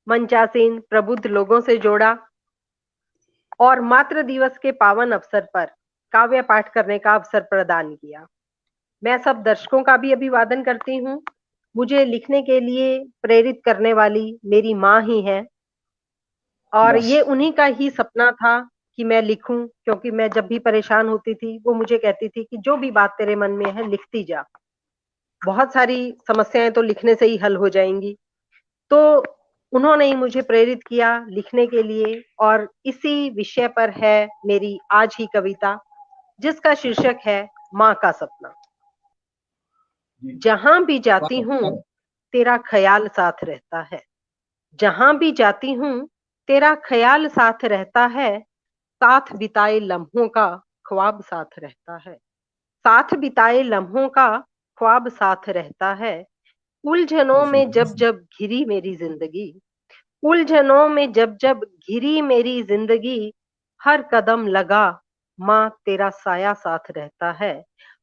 मंचासीन प्रबुद्ध लोगों से जोड़ा और मातृ दिवस के पावन अवसर पर काव्य पाठ करने का अवसर प्रदान किया। मैं सब दर्शकों का भी अभिवादन करती हूँ। मुझे लिखने के लिए प्रेरित करने वाली मेरी माँ ही है। और ये उन्हीं का ही सपना था कि मैं लिखूं क्योंकि मैं जब भी परेशान होती थी वो मुझे कहती थी कि जो भी बात तेरे मन में है लिखती जा। बहुत सारी समस्याएँ तो लिखने से ही हल हो जाएँगी। तो उन्होंने ही मुझे प्रेरित किया लिखने के लिए और इसी विषय पर है मेरी आज ही कविता जिसका शीर्षक है माँ का सपना। जहाँ भी जाती हूँ तेरा ख्याल साथ रहता है। जहाँ भी जाती हूँ तेरा ख्याल साथ रहता है। साथ बिताए लम्हों का ख्वाब साथ रहता है। साथ बिताए लम्हों का ख्वाब साथ रहता है। उलझनों में जब जब घिरी मेरी ज़िंदगी। उलझनों में जब जब घिरी मेरी ज़िंदगी। हर कदम लगा माँ तेरा साया साथ रहता है।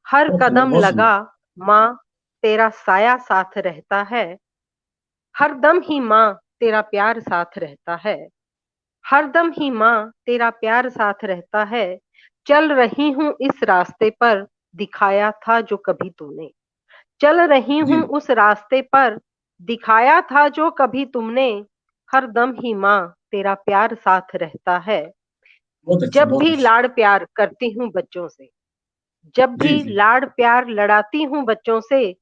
हर कदम लगा माँ तेरा साया साथ रहता है। हर दम ही माँ तेरा प्यार साथ रहता है। हर दम ही माँ तेरा प्यार साथ रहता है। चल रही हूँ इस रास्ते पर दिखाया था जो कभी तूने। चल रही हूँ उस रास्ते पर दिखाया था जो कभी तुमने। हर दम ही माँ तेरा प्यार साथ रहता है। अच्छा जब भी अच्छा। लाड़ प्यार करती हूँ बच्चों से। जब भी लाड़ प्यार लड़ाती हूँ बच्चों से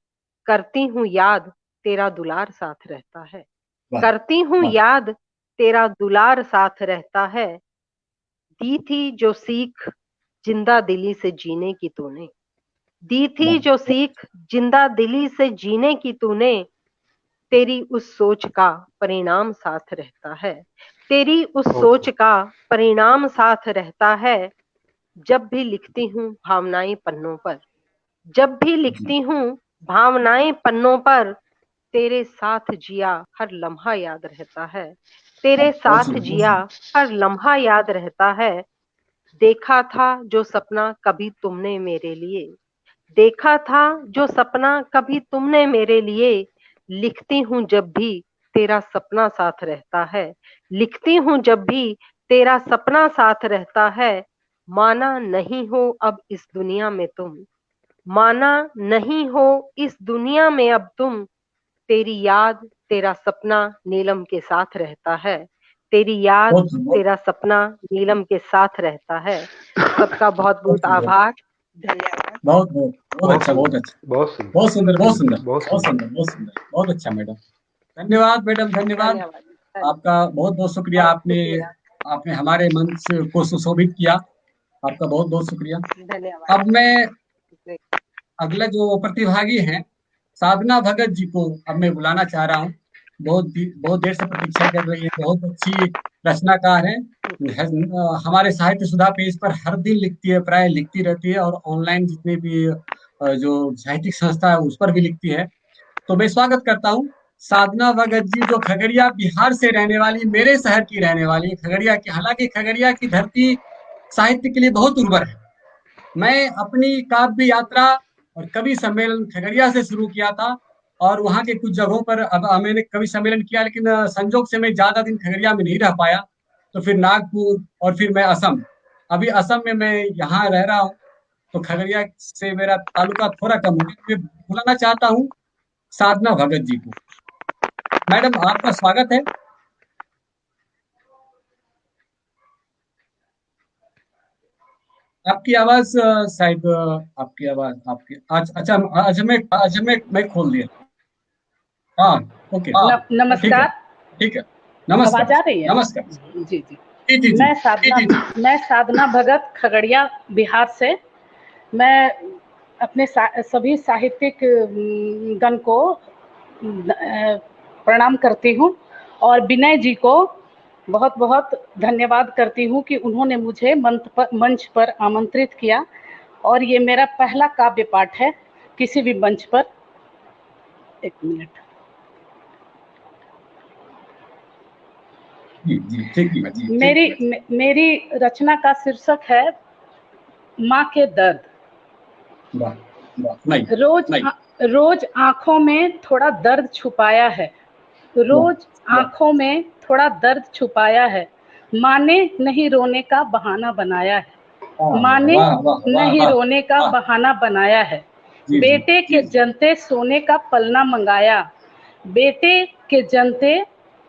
करती हूँ याद तेरा दुलार साथ रहता है। करती हूँ याद तेरा दुलार साथ रहता है। दी थी जो सीख ज़िंदा दिली से जीने की तूने। दी थी जो सीख ज़िंदा दिली से जीने की तूने। तेरी उस सोच का परिणाम साथ रहता है। तेरी उस सोच का परिणाम साथ रहता है। जब भी लिखती हूँ भावनाएँ पन्नों पर। जब भी लिखती हूँ भावनाएँ पन्नों पर तेरे साथ जिया हर लम्हा याद रहता है। तेरे साथ जिया हर लम्हा याद रहता है। देखा था जो सपना कभी तुमने मेरे लिए। देखा था जो सपना कभी तुमने मेरे लिए। लिखती हूँ जब भी तेरा सपना साथ रहता है। लिखती हूँ जब भी तेरा सपना साथ रहता है। माना नहीं हो अब इस दुनिया में तुम। माना नहीं हो इस दुनिया में अब तुम। तेरी याद तेरा सपना नीलम के साथ रहता है। तेरी याद तेरा सपना नीलम के साथ रहता है। सबका बहुत बहुत आभार। धन्यवाद बहुत बहुत बहुत अच्छा बहुत अच्छा। बहुत सुंदर। बहुत सुंदर बहुत सुंदर बहुत सुंदर। बहुत सुंदर। बहुत अच्छा मैडम। धन्यवाद मैडम धन्यवाद। धन्यवाद आपका बहुत बहुत शुक्रिया। आपने आपने हमारे मंच को सुशोभित किया। आपका बहुत बहुत शुक्रिया। धन्यवाद। अब मैं अगला जो प्रतिभागी हैं, साधना भगत जी को अब मैं बुलाना चाह रहा हूँ। बहुत बहुत देर से प्रतीक्षा कर रही है, बहुत अच्छी रचनाकार है। हमारे साहित्य सुधा पेज पर हर दिन लिखती है, प्राय लिखती रहती है और ऑनलाइन जितने भी जो साहित्यिक संस्था है, उस पर भी लिखती है। तो मैं स्वागत करता हूँ साधना भगत जी, जो खगड़िया, बिहार से रहने वाली, मेरे शहर की रहने वाली खगड़िया की, हालाँकि खगड़िया की धरती साहित्य के लिए बहुत उर्वर है। मैं अपनी काव्य यात्रा और कवि सम्मेलन खगड़िया से शुरू किया था और वहाँ के कुछ जगहों पर अब मैंने कवि सम्मेलन किया, लेकिन संजोग से मैं ज़्यादा दिन खगड़िया में नहीं रह पाया। तो फिर नागपुर और फिर मैं असम। अभी असम में मैं यहाँ रह रहा हूँ तो खगड़िया से मेरा तालुका थोड़ा कम है। मैं बुलाना चाहता हूँ साधना भगत जी को। मैडम, आपका स्वागत है। आपकी आवाज़ शायद आपकी आवाज़ आपकी अच्छा अच्छा मैं अच्छा मैं मैं खोल दिया। हाँ ओके। नमस्कार। ठीक है। नमस्कार। आ रही है? नमस्कार। जी जी। जी, जी, मैं साधना. मैं साधना भगत खगड़िया बिहार से। मैं अपने सा, सभी साहित्यिक गण को प्रणाम करती हूँ और विनय जी को बहुत बहुत धन्यवाद करती हूँ कि उन्होंने मुझे मंच पर मंच पर आमंत्रित किया और ये मेरा पहला काव्य पाठ है किसी भी मंच पर। एक मिनट। मेरी मे, मेरी रचना का शीर्षक है माँ के दर्द। नहीं, रोज नहीं। आ, रोज आँखों में थोड़ा दर्द छुपाया है। रोज आँखों में थोड़ा दर्द छुपाया है। माँ ने नहीं रोने का बहाना बनाया है। माँ ने नहीं रोने का बहाना बनाया है। बेटे के जनते सोने का पलना मंगाया। बेटे के जनते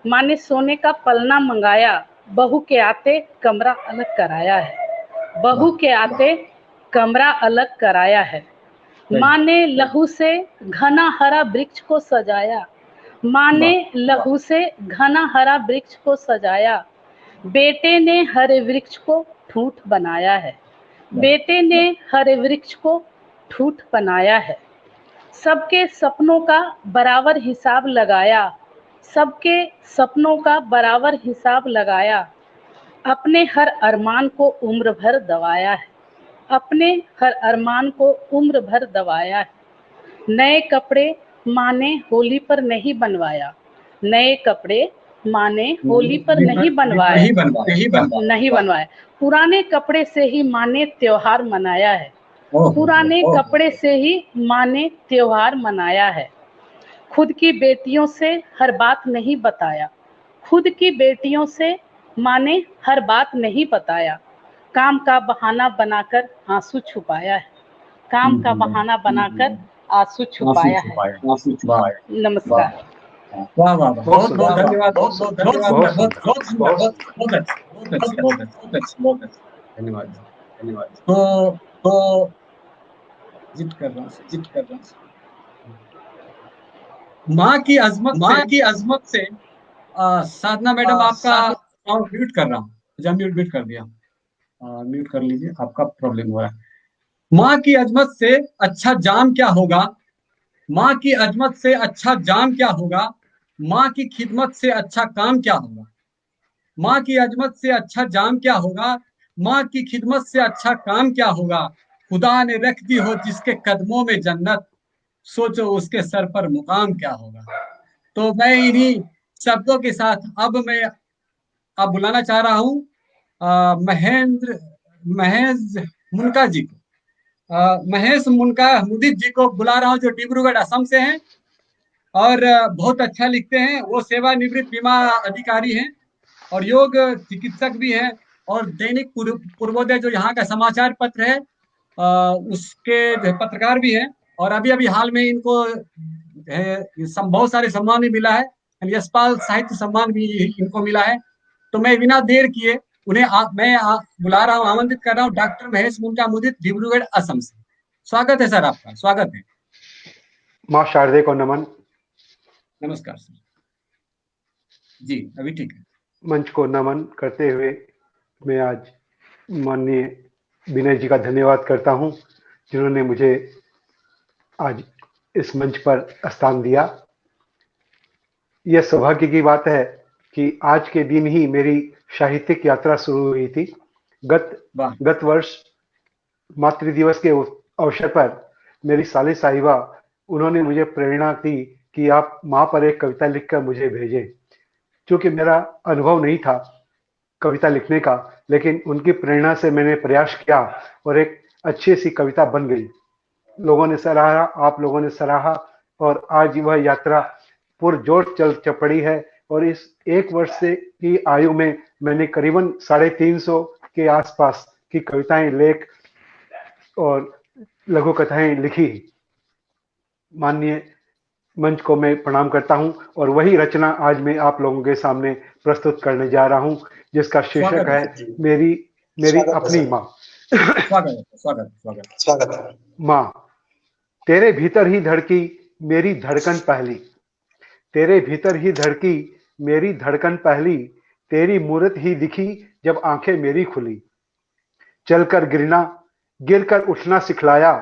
माँ ने सोने का पलना मंगाया। बहू के आते कमरा अलग कराया है। बहू के आते कमरा अलग कराया है। माँ ने लहू से घना हरा वृक्ष को सजाया। माँ ने लहू से घना हरा वृक्ष को सजाया। बेटे ने हरे वृक्ष को ठूठ बनाया है। बेटे ने हरे वृक्ष को ठूठ बनाया है। सबके सपनों का बराबर हिसाब लगाया। सबके सपनों का बराबर हिसाब लगाया। अपने हर अरमान को उम्र भर दबाया है। अपने हर अरमान को उम्र भर दबाया है। नए कपड़े माँ ने होली पर नहीं बनवाया। नए कपड़े माँ ने होली पर नहीं बनवाया नहीं बनवाया पुराने कपड़े से ही माँ ने त्योहार मनाया है। पुराने कपड़े से ही माँ ने त्योहार मनाया है। खुद की बेटियों से हर बात नहीं बताया। खुद की बेटियों से माँ ने हर बात नहीं बताया। काम का बहाना बनाकर आँसू छुपाया है। काम का बहाना बनाकर आँसू छुपाया है। नमस्कार। वाह वाह बहुत बहुत धन्यवाद। बहुत बहुत धन्यवाद बहुत बहुत बहुत बहुत अच्छा बहुत अच्छा बहुत अच्छा धन्यवाद। धन्यवाद। तो तो जित कर रहा हूँ जित कर रहा हूँ। माँ की अजमत माँ की अजमत से साधना मैडम आपका म्यूट कर रहा हूँ। जब म्यूट म्यूट कर दिया। म्यूट कर लीजिए आपका प्रॉब्लम हो रहा है। माँ की अजमत से अच्छा जाम क्या होगा? माँ की अजमत से अच्छा जाम क्या होगा? माँ की खिदमत से अच्छा काम क्या होगा? माँ की अजमत से अच्छा जाम क्या होगा? माँ की खिदमत से अच्छा काम क्या होगा? खुदा ने रख दी हो जिसके कदमों में जन्नत। सोचो उसके सर पर मुकाम क्या होगा? तो मैं इन्हीं शब्दों के साथ अब मैं अब बुलाना चाह रहा हूँ महेंद्र महेश मुनका जी को। महेश मुनका मुदित जी को बुला रहा हूँ, जो डिब्रूगढ़ असम से हैं। और बहुत अच्छा लिखते हैं। वो सेवानिवृत्त बीमा अधिकारी हैं और योग चिकित्सक भी हैं। और दैनिक पूर्वोदय जो यहाँ का समाचार पत्र है उसके पत्रकार भी हैं। और अभी अभी हाल में इनको बहुत सारे सम्मान भी मिला है। यशपाल साहित्य सम्मान भी इनको मिला है। तो मैं बिना देर किए उन्हें आ, मैं आ, बुला रहा हूँ आमंत्रित कर रहा हूँ डॉक्टर महेश मुंडा मुदित डिब्रूगढ़ असम से। स्वागत है सर आपका स्वागत है। माँ शारदे को नमन। नमस्कार सर। जी अभी ठीक है। मंच को नमन करते हुए मैं आज माननीय विनय जी का धन्यवाद करता हूँ जिन्होंने मुझे आज इस मंच पर स्थान दिया। यह सौभाग्य की बात है कि आज के दिन ही मेरी साहित्यिक यात्रा शुरू हुई थी। गत गत वर्ष मातृ दिवस के अवसर पर मेरी साली साहिबा उन्होंने मुझे प्रेरणा दी कि आप माँ पर एक कविता लिखकर मुझे भेजें। क्योंकि मेरा अनुभव नहीं था कविता लिखने का लेकिन उनकी प्रेरणा से मैंने प्रयास किया और एक अच्छी सी कविता बन गई। लोगों ने सराहा आप लोगों ने सराहा और आज वह यात्रा पुरजोर चल चपड़ी है। और इस एक वर्ष से की आयु में मैंने करीबन साढ़े तीन सौ के आसपास की कविताएँ लेख और लघु कथाएँ लिखी माननीय मंच को मैं प्रणाम करता हूँ और वही रचना आज मैं आप लोगों के सामने प्रस्तुत करने जा रहा हूँ जिसका शीर्षक है मेरी मेरी अपनी माँ। स्वागत स्वागत स्वागत स्वागत माँ तेरे भीतर ही धड़की मेरी धड़कन पहली। तेरे भीतर ही धड़की मेरी धड़कन पहली तेरी मूर्त ही दिखी जब आँखें मेरी खुली। चलकर गिरना गिरकर उठना सिखलाया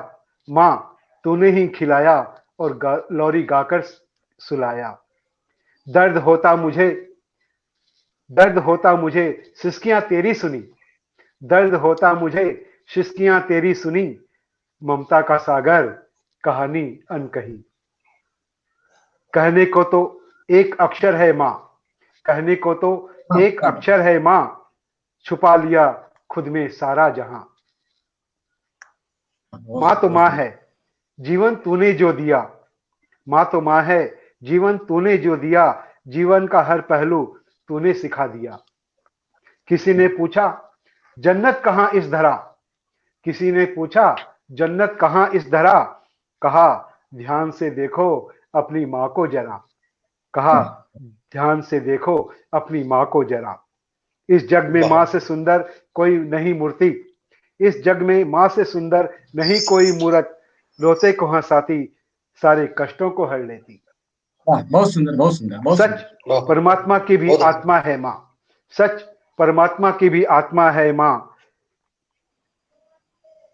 माँ तूने ही खिलाया और गा, लौरी गाकर सुलाया। दर्द होता मुझे दर्द होता मुझे सिस्कियाँ तेरी सुनी। दर्द होता मुझे शिस्कियाँ तेरी सुनी ममता का सागर कहानी अनकही। कहने को तो एक अक्षर है माँ। कहने को तो एक अक्षर है माँ छुपा लिया खुद में सारा जहाँ। माँ तो माँ है जीवन तूने जो दिया। माँ तो माँ है जीवन तूने जो दिया। जीवन का हर पहलू तूने सिखा दिया। किसी ने पूछा जन्नत कहाँ इस धरा? किसी ने पूछा जन्नत कहाँ इस धरा? कहा ध्यान से देखो अपनी माँ को जरा। कहा ध्यान से देखो अपनी माँ को जरा। इस जग में माँ से सुंदर कोई नहीं मूर्ति। इस जग में माँ से सुंदर नहीं कोई मूर्त। रोते को हंसाती सारे कष्टों को हर लेती। बहुत सुंदर बहुत सुंदर सच परमात्मा की भी आत्मा है माँ। सच परमात्मा की भी आत्मा है माँ।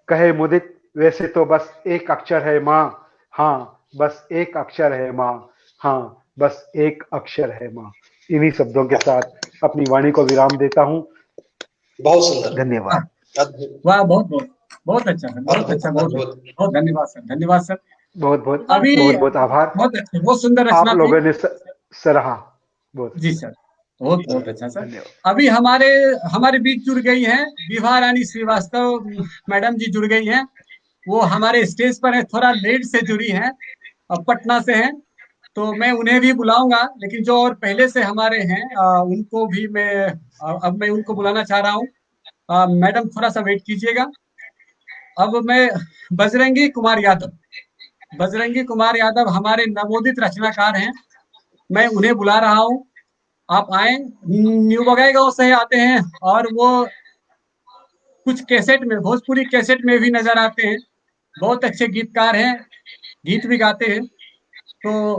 कहे मुदित वैसे तो बस एक अक्षर है माँ। हाँ बस एक अक्षर है माँ। हाँ बस एक अक्षर है माँ। इन्हीं शब्दों के साथ अपनी वाणी को विराम देता हूँ। बहुत सुंदर। धन्यवाद। वाह बहुत बहुत बहुत अच्छा बहुत अच्छा बहुत बहुत धन्यवाद सर धन्यवाद सर। बहुत बहुत अभी बहुत बहुत आभार। बहुत अच्छे बहुत सुंदर आप लोगों ने सराहा। बहुत। जी सर बहुत बहुत अच्छा सर। अभी हमारे हमारे बीच जुड़ गई हैं विभा रानी श्रीवास्तव। मैडम जी जुड़ गई हैं। वो हमारे स्टेज पर है थोड़ा लेट से जुड़ी हैं। पटना से हैं तो मैं उन्हें भी बुलाऊँगा लेकिन जो और पहले से हमारे हैं आ, उनको भी मैं अब मैं उनको बुलाना चाह रहा हूँ। मैडम थोड़ा सा वेट कीजिएगा। अब मैं बजरंगी कुमार यादव बजरंगी कुमार यादव हमारे नवोदित रचनाकार हैं मैं उन्हें बुला रहा हूँ। आप आए न्यू बगाईगांव से आते हैं और वो कुछ कैसेट में भोजपुरी कैसेट में भी नज़र आते हैं। बहुत अच्छे गीतकार हैं गीत भी गाते हैं। तो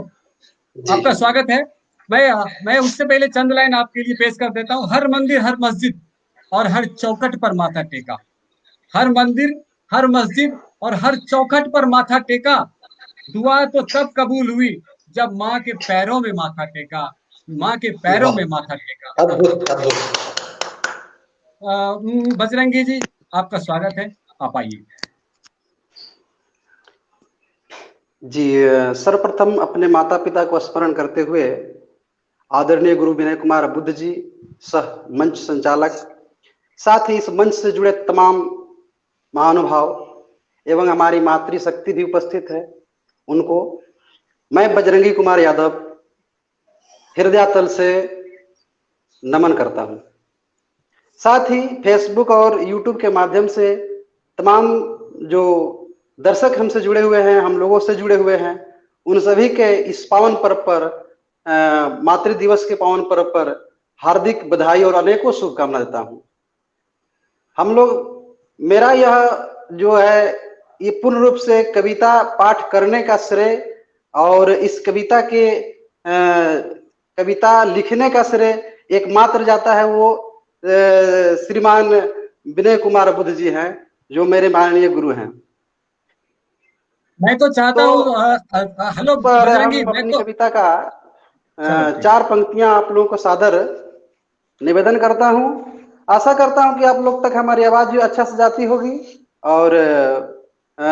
आपका स्वागत है। मैं मैं उससे पहले चंद लाइन आपके लिए पेश कर देता हूँ। हर मंदिर हर मस्जिद और हर चौखट पर माथा टेका। हर मंदिर हर मस्जिद और हर चौखट पर माथा टेका। दुआ तो तब कबूल हुई जब माँ के पैरों में माथा टेका। माँ के पैरों में माथा टेका। बजरंगी जी आपका स्वागत है। आप आइए। जी, सर्वप्रथम अपने माता पिता को स्मरण करते हुए आदरणीय गुरु विनय कुमार बुद्ध जी, सह मंच संचालक, साथ ही इस मंच से जुड़े तमाम महानुभाव एवं हमारी मातृशक्ति भी उपस्थित है। उनको मैं बजरंगी कुमार यादव हृदय तल से नमन करता हूँ। साथ ही फेसबुक और यूट्यूब के माध्यम से तमाम जो दर्शक हमसे जुड़े हुए हैं हम लोगों से जुड़े हुए हैं। उन सभी के इस पावन पर्व पर मातृ दिवस के पावन पर्व पर हार्दिक बधाई और अनेकों शुभकामना देता हूँ। हम लोग मेरा यह जो है ये पूर्ण रूप से कविता पाठ करने का श्रेय और इस कविता के अ, कविता लिखने का श्रेय एकमात्र जाता है वो श्रीमान विनय कुमार बुद्ध जी हैं जो मेरे माननीय गुरु हैं। मैं तो चाहता तो हूँ अ, हेलो बजरंगी मैं तो कविता का चार पंक्तियाँ आप लोगों को सादर निवेदन करता हूँ। आशा करता हूँ कि आप लोग तक हमारी आवाज़ भी अच्छा से जाती होगी और अ,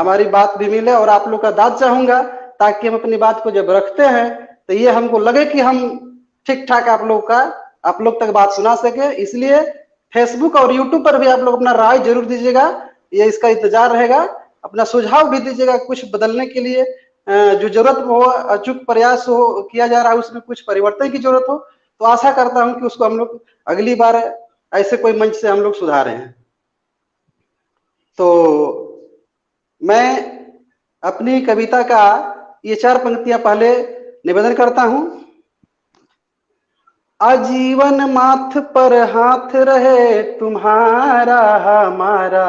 हमारी बात भी मिले और आप लोग का दाद चाहूँगा ताकि हम अपनी बात को जब रखते हैं तो ये हमको लगे कि हम ठीक ठाक आप लोग का आप लोग तक बात सुना सके। इसलिए फेसबुक और यूट्यूब पर भी आप लोग अपना राय ज़रूर दीजिएगा। ये इसका इंतज़ार रहेगा। अपना सुझाव भी दीजिएगा कुछ बदलने के लिए जो ज़रूरत हो, अचूक प्रयास हो, किया जा रहा है, उसमें कुछ परिवर्तन की ज़रूरत हो तो आशा करता हूँ कि उसको हम लोग अगली बार ऐसे कोई मंच से हम लोग सुधारे हैं। तो मैं अपनी कविता का ये चार पंक्तियाँ पहले निवेदन करता हूँ। आजीवन माथ पर हाथ रहे, तुम्हारा, हमारा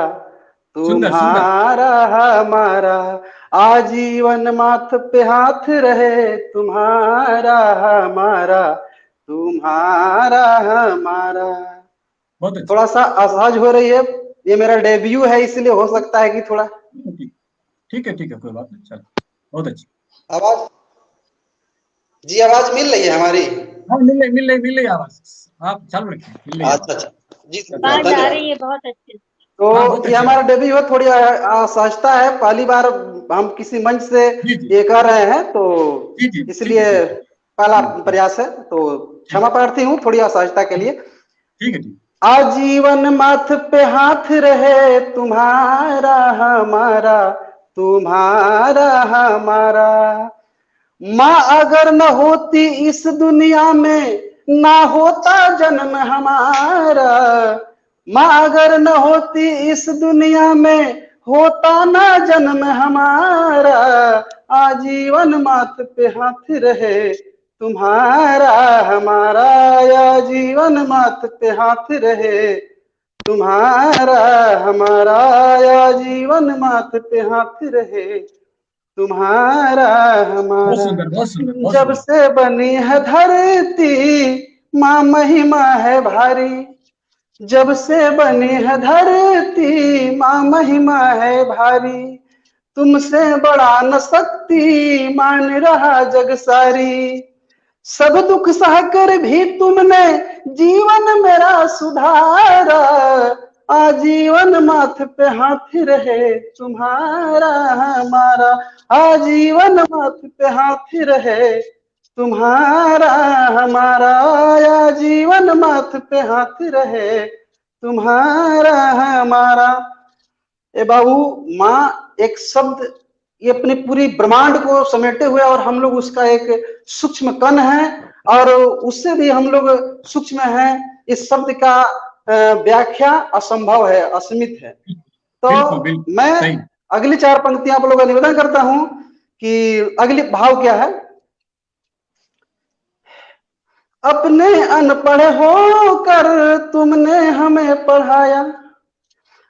तुम्हारा हमारा आजीवन माथ पे हाथ रहे तुम्हारा हमारा तुम्हारा हमारा। बहुत अच्छा। थोड़ा सा असहज हो रही है ये मेरा डेब्यू है इसलिए हो सकता है कि थोड़ा। ठीक ठीक है ठीक है कोई बात नहीं चलो। बहुत अच्छी। आवाज़? जी आवाज़ मिल रही है हमारी? हाँ मिल रही मिल रही मिल रही आवाज़। आप चालू रखिए मिल रही अच्छा अच्छा। जी आवाज़ आ रही है बहुत अच्छे। तो हाँ ये हमारा डेब्यू है थोड़ी असहजता है। पहली बार हम किसी मंच से ये कर रहे हैं तो इसलिए पहला प्रयास है तो क्षमा प्रार्थी हूँ थोड़ी असहजता के लिए। ठीक है आजीवन माथ पे हाथ रहे तुम्हारा हमारा तुम्हारा हमारा। माँ अगर न होती इस दुनिया में ना होता जन्म हमारा। माँ अगर न होती इस दुनिया में होता ना जन्म हमारा। आजीवन माथ पे हाथ रहे तुम्हारा हमारा आजीवन माथ पे हाथ रहे। तुम्हारा हमारा आजीवन माथ पे हाथ रहे। तुम्हारा हमारा जब से बनी है धरती माँ महिमा है भारी। जब से बनी है धरती माँ, महिमा है भारी। तुमसे बड़ा न शक्ति मान रहा जग सारी। सब दुख सहकर भी तुमने जीवन मेरा सुधारा। आजीवन माथ पे हाथ रहे तुम्हारा हमारा। आजीवन माथ पे हाथ रहे तुम्हारा हमारा या जीवन माथ पे हाथ रहे तुम्हारा हमारा। ए बाबू माँ एक शब्द ये अपनी पूरी ब्रह्मांड को समेटे हुए और हम लोग उसका एक सूक्ष्म कण है और उससे भी हम लोग सूक्ष्म है। इस शब्द का व्याख्या असंभव है असीमित है। तो बिल्कुल बिल्कुल मैं अगली चार पंक्तियाँ आप लोगों का निवेदन करता हूँ कि अगली भाव क्या है? अपने अनपढ़ होकर तुमने हमें पढ़ाया।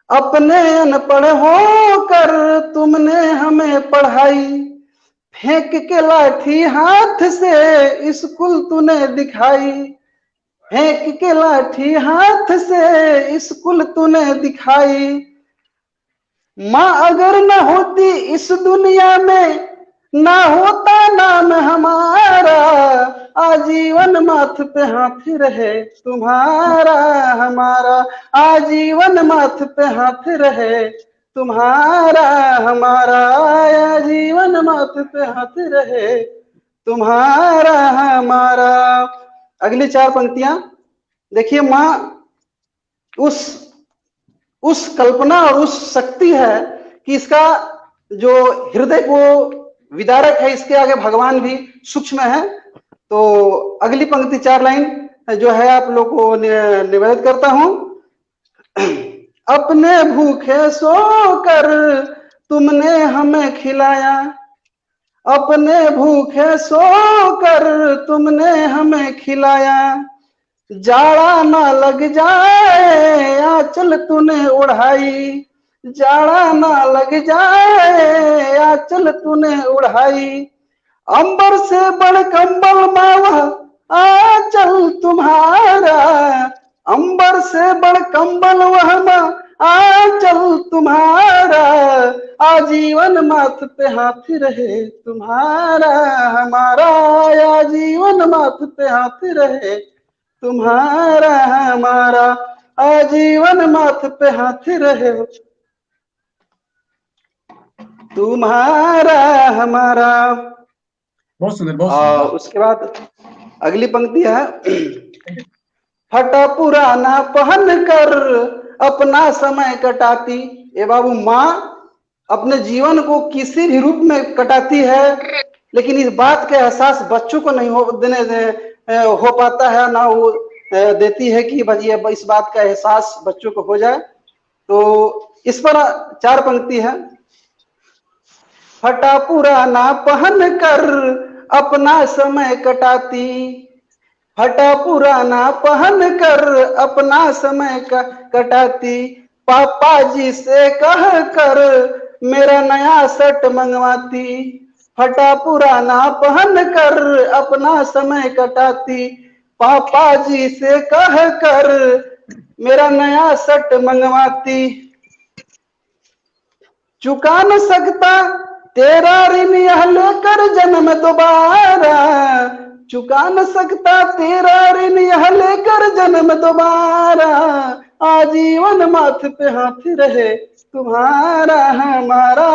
अपने अनपढ़ होकर तुमने हमें पढ़ाई। फेंक के लाठी हाथ से स्कूल तूने दिखाई। फेंक के लाठी हाथ से स्कूल तूने दिखाई। माँ, अगर न होती इस दुनिया में, ना होता नाम हमारा। आजीवन माथ पे हाथ रहे, तुम्हारा हमारा आजीवन माथ पे हाथ रहे, तुम्हारा हमारा आजीवन माथ पे हाथ रहे, तुम्हारा हमारा। अगली चार पंक्तियाँ, देखिए माँ, उस उस कल्पना और उस शक्ति है कि इसका जो हृदय को विदारक है, इसके आगे भगवान भी सूक्ष्म है। तो अगली पंक्ति चार लाइन जो है आप लोग को नि- निवेदित करता हूँ। अपने भूखे सोकर तुमने हमें खिलाया। अपने भूखे सोकर तुमने हमें खिलाया। जाड़ा ना लग जाए, आंचल तूने उड़ाई। जाड़ा ना लग जाए, आंचल तूने उड़ाई। अंबर से बड़ कंबल मावा आंचल तुम्हारा। अंबर से बड़ कंबल वहमा आंचल तुम्हारा। आजीवन माथ पे हाथ रहे तुम्हारा। हमारा आजीवन माथ पे हाथ रहे तुम्हारा। हमारा आजीवन माथ पे हाथ रहे तुम्हारा। हमारा बहुत सुंदर बहुत उसके बाद अगली पंक्ति है। फटा पुराना पहन कर अपना समय कटाती। ए बाबू माँ अपने जीवन को किसी भी रूप में कटाती है लेकिन इस बात का एहसास बच्चों को नहीं हो देने दे- हो पाता है ना वो देती है कि ये इस बात का एहसास बच्चों को हो जाए। तो इस पर चार पंक्ति है। फटा पुराना पहन कर अपना समय कटाती। फटा पुराना पहन कर अपना समय कटाती। पापा जी से कह कर मेरा नया शर्ट मंगवाती। फटा पुराना पहन कर अपना समय कटाती। पापा जी से कह कर मेरा नया शर्ट मंगवाती। चुका न सकता तेरा ऋण यह लेकर जन्म दोबारा। चुका न सकता तेरा ऋण यह लेकर जन्म दोबारा। आजीवन माथ पे हाथ रहे, तुम्हारा हमारा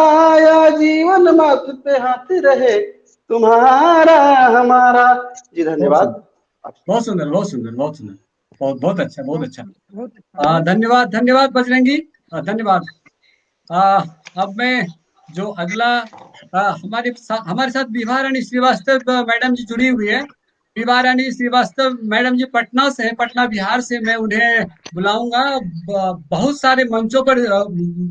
आजीवन माथ पे हाथ रहे, तुम्हारा हमारा। जी, धन्यवाद। बहुत सुंदर बहुत सुंदर बहुत सुंदर, बहुत बहुत अच्छा बहुत अच्छा। धन्यवाद धन्यवाद बजरंगी। धन्यवाद। अब मैं जो अगला आ, हमारे साथ हमारे साथ विभा रानी श्रीवास्तव मैडम जी जुड़ी हुई है। विभा रानी श्रीवास्तव मैडम जी पटना से है पटना बिहार से मैं उन्हें बुलाऊँगा। बहुत सारे मंचों पर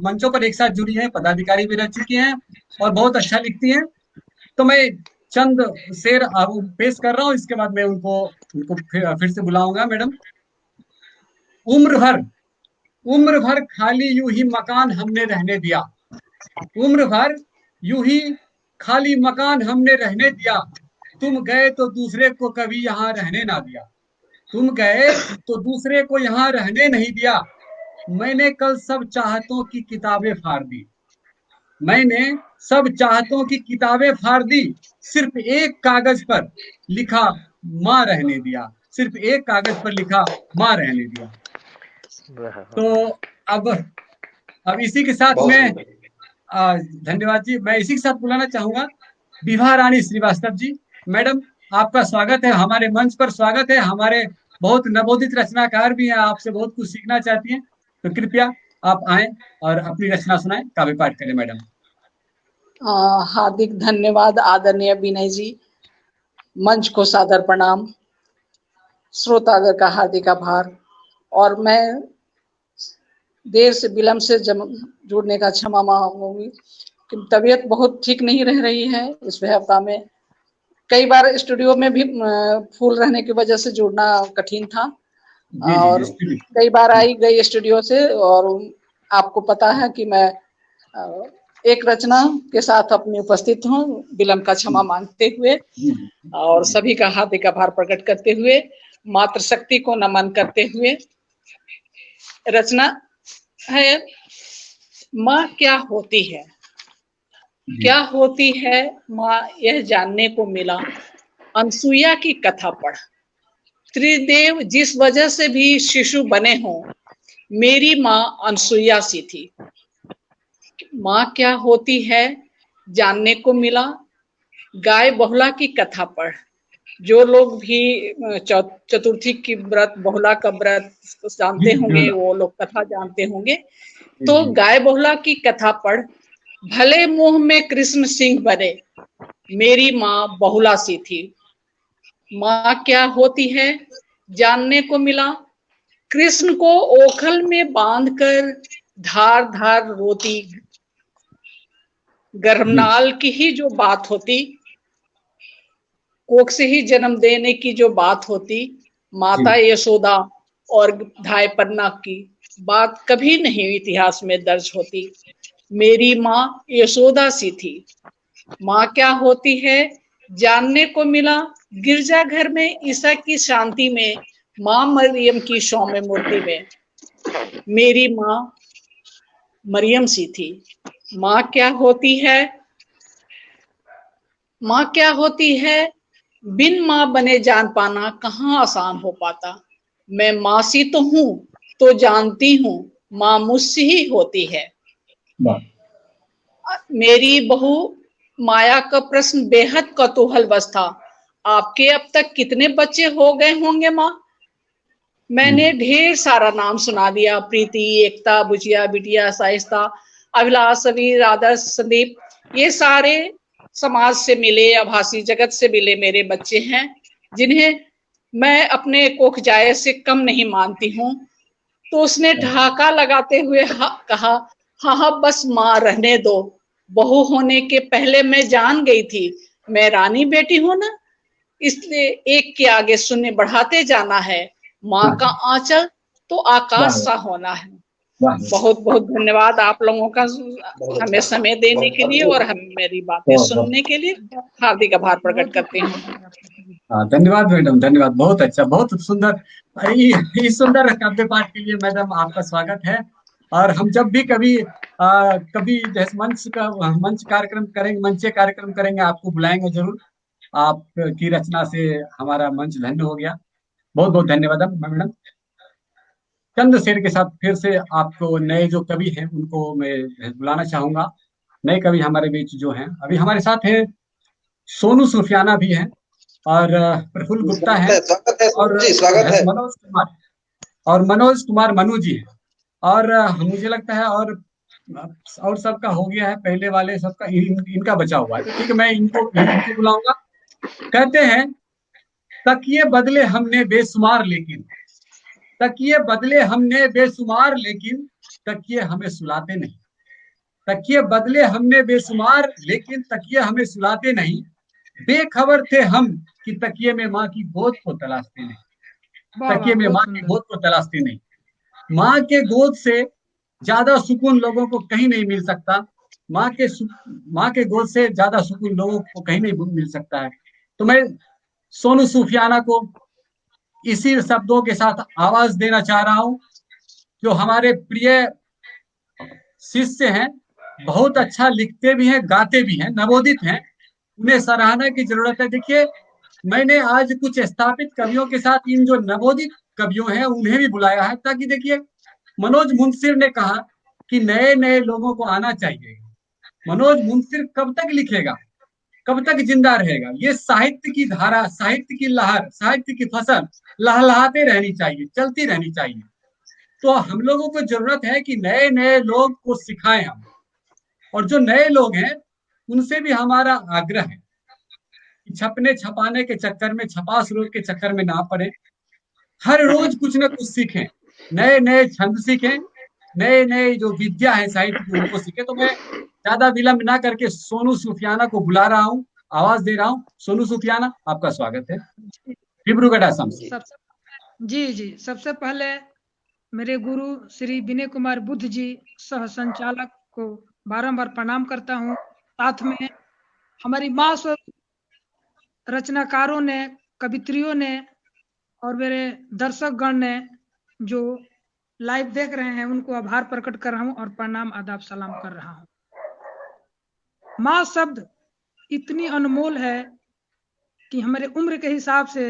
मंचों पर एक साथ जुड़ी हैं पदाधिकारी भी रह चुकी हैं और बहुत अच्छा लिखती हैं। तो मैं चंद शेर पेश कर रहा हूँ इसके बाद मैं उनको उनको फिर, फिर से बुलाऊँगा मैडम। उम्र भर उम्र भर खाली यूँ ही मकान हमने रहने दिया। उम्र भर यूँ ही खाली मकान हमने रहने दिया। तुम गए तो दूसरे को कभी यहाँ रहने ना दिया। तुम गए तो दूसरे को यहाँ रहने नहीं दिया। मैंने कल सब चाहतों की किताबें फाड़ दी। मैंने सब चाहतों की किताबें फाड़ दी। सिर्फ़ एक कागज़ पर लिखा माँ रहने दिया। सिर्फ़ एक कागज़ पर लिखा माँ रहने दिया। तो अब अब इसी के साथ में धन्यवाद जी। मैं इसी के साथ बुलाना चाहूँगा विभा रानी श्रीवास्तव जी। मैडम, आपका स्वागत है, हमारे मंच पर स्वागत है। हमारे बहुत नवोदित रचनाकार भी हैं, आपसे बहुत कुछ सीखना चाहती हैं। तो कृपया आप आए और अपनी रचना सुनाएँ, काव्य पाठ करें, मैडम। हार्दिक धन्यवाद, आदरणीय विनय जी। मंच को सादर प्रणाम। श्रोतागर का हार्दिक आभार। और मैं देर से विलम्ब से जम जुड़ने का क्षमा मांगूँगी। कि तबीयत बहुत ठीक नहीं रह रही है इस हफ़्ता में। कई बार स्टूडियो में भी फूल रहने की वजह से जुड़ना कठिन था। जी और जी कई बार आई गई स्टूडियो से और आपको पता है कि मैं एक रचना के साथ अपनी उपस्थित हूँ विलम्ब का क्षमा मांगते हुए। और सभी का हार्दिक आभार प्रकट करते हुए मातृशक्ति को नमन करते हुए रचना है माँ क्या होती है? क्या होती है माँ यह जानने को मिला। अनसुईया की कथा पढ़। त्रिदेव जिस वजह से भी शिशु बने हों मेरी माँ अनसुईया सी थी। माँ क्या होती है जानने को मिला। गाय बहुला की कथा पढ़। जो लोग भी चतुर्थी की व्रत बहुला का व्रत जानते होंगे वो लोग कथा जानते होंगे। तो गाय बहुला की कथा पढ़ भले मुँह में कृष्ण सिंह बने मेरी माँ बहुला सी थी। माँ क्या होती है? जानने को मिला कृष्ण को ओखल में बांधकर धार धार रोती। गर्भनाल की ही जो बात होती कोख से ही जन्म देने की जो बात होती माता यशोदा और धाय पन्ना की बात कभी नहीं इतिहास में दर्ज होती। मेरी माँ यशोदा सी थी। माँ क्या होती है जानने को मिला गिरजाघर में ईसा की शांति में माँ मरियम की सौम्य मूर्ति में। मेरी माँ मरियम सी थी। माँ क्या होती है माँ क्या होती है बिन माँ बने जान पाना कहाँ आसान हो पाता? मैं माँ सी तो हूँ तो जानती हूँ माँ मुझसे ही होती है। मेरी बहू माया का प्रश्न बेहद कतूहल बस था। आपके अब तक कितने बच्चे हो गए होंगे माँ? मैंने ढेर सारा नाम सुना दिया। प्रीति एकता बुचिया बिटिया साइस्ता अभिलाष समीर आदर्श संदीप ये सारे समाज से मिले आभासी जगत से मिले मेरे बच्चे हैं जिन्हें मैं अपने कोख जाय से कम नहीं मानती हूँ। तो उसने ढाका लगाते हुए हा, कहा हाँ हाँ बस माँ रहने दो। बहू होने के पहले मैं जान गई थी। मैं रानी बेटी हूँ ना इसलिए एक के आगे शून्य बढ़ाते जाना है। माँ का आंचल तो आकाश सा होना है। बहुत बहुत धन्यवाद आप लोगों का हमें समय देने के लिए और हम मेरी बातें सुनने के लिए हार्दिक आभार प्रकट करते हैं। हाँ धन्यवाद मैडम धन्यवाद। बहुत अच्छा बहुत सुंदर। इस सुंदर काव्य पाठ के लिए मैडम आपका स्वागत है। और हम जब भी कभी आ, कभी जैसे मंच का मंच कार्यक्रम करेंगे मंच कार्यक्रम करेंगे आपको बुलाएँगे ज़रूर। आपकी रचना से हमारा मंच धन्य हो गया। बहुत बहुत धन्यवाद मैडम। चंद शेर के साथ फिर से आपको नए जो कवि हैं उनको मैं बुलाना चाहूँगा। नए कवि हमारे बीच जो हैं। अभी हमारे साथ है सोनू सुफियाना भी हैं और प्रफुल्ल गुप्ता है और मनोज कुमार। और मनोज कुमार मनु जी है। और मुझे लगता है और और सबका हो गया है पहले वाले सबका इन, इनका बचा हुआ है। ठीक है मैं इनको बुलाऊँगा। कहते हैं तकिए बदले हमने बेशुमार लेकिन। तकिए बदले हमने बेशुमार लेकिन तकिए हमें सुलाते नहीं। तकिए बदले हमने बेशुमार लेकिन तकिए हमें सुलाते नहीं। बेखबर थे हम कि तकिए में माँ की गोद को तलाशते नहीं। तकिए में माँ की गोद को तलाशते नहीं। माँ के गोद से ज़्यादा सुकून लोगों को कहीं नहीं मिल सकता। माँ के माँ के गोद से ज़्यादा सुकून लोगों को कहीं नहीं मिल सकता है। तो मैं सोनू सूफियाना को इसी शब्दों के साथ आवाज़ देना चाह रहा हूँ जो हमारे प्रिय शिष्य हैं, बहुत अच्छा लिखते भी हैं, गाते भी हैं, नवोदित हैं। उन्हें सराहना की ज़रूरत है। देखिए, मैंने आज कुछ स्थापित कवियों के साथ इन जो नवोदित कवियों हैं, उन्हें भी बुलाया है ताकि देखिए, मनोज मुंसिर ने कहा कि नए नए लोगों को आना चाहिए। मनोज मुंसिर कब तक लिखेगा? कब तक ज़िंदा रहेगा? ये साहित्य की धारा, साहित्य की लहर, साहित्य की फ़सल लहलहाते रहनी चाहिए, चलती रहनी चाहिए। तो हम लोगों को ज़रूरत है कि नए नए लोग को सिखाएँ हम। और जो नए लोग हैं, उनसे भी हमारा आग्रह है छपने छपाने के चक्कर में, छपास रोग के चक्कर में ना पड़े। हर रोज कुछ ना कुछ सीखें। नए नए छंद सीखें। नए नए जो विद्या है साहित्य की, उनको सीखे। तो मैं ज़्यादा विलंब ना करके सोनू सुफियाना को बुला रहा हूँ, आवाज़ दे रहा हूँ। सोनू सुफियाना, आपका स्वागत है। डिब्रूगढ़ असम से जी जी। सबसे पहले मेरे गुरु श्री विनय कुमार बुद्ध जी, सह संचालक को बारंबार प्रणाम करता हूँ। साथ में हमारी माँ रचनाकारों ने, कवित्रियों ने और मेरे दर्शक गण ने जो लाइव देख रहे हैं, उनको आभार प्रकट कर रहा हूँ और प्रणाम, आदाब, सलाम कर रहा हूँ। माँ शब्द इतनी अनमोल है कि हमारे उम्र के हिसाब से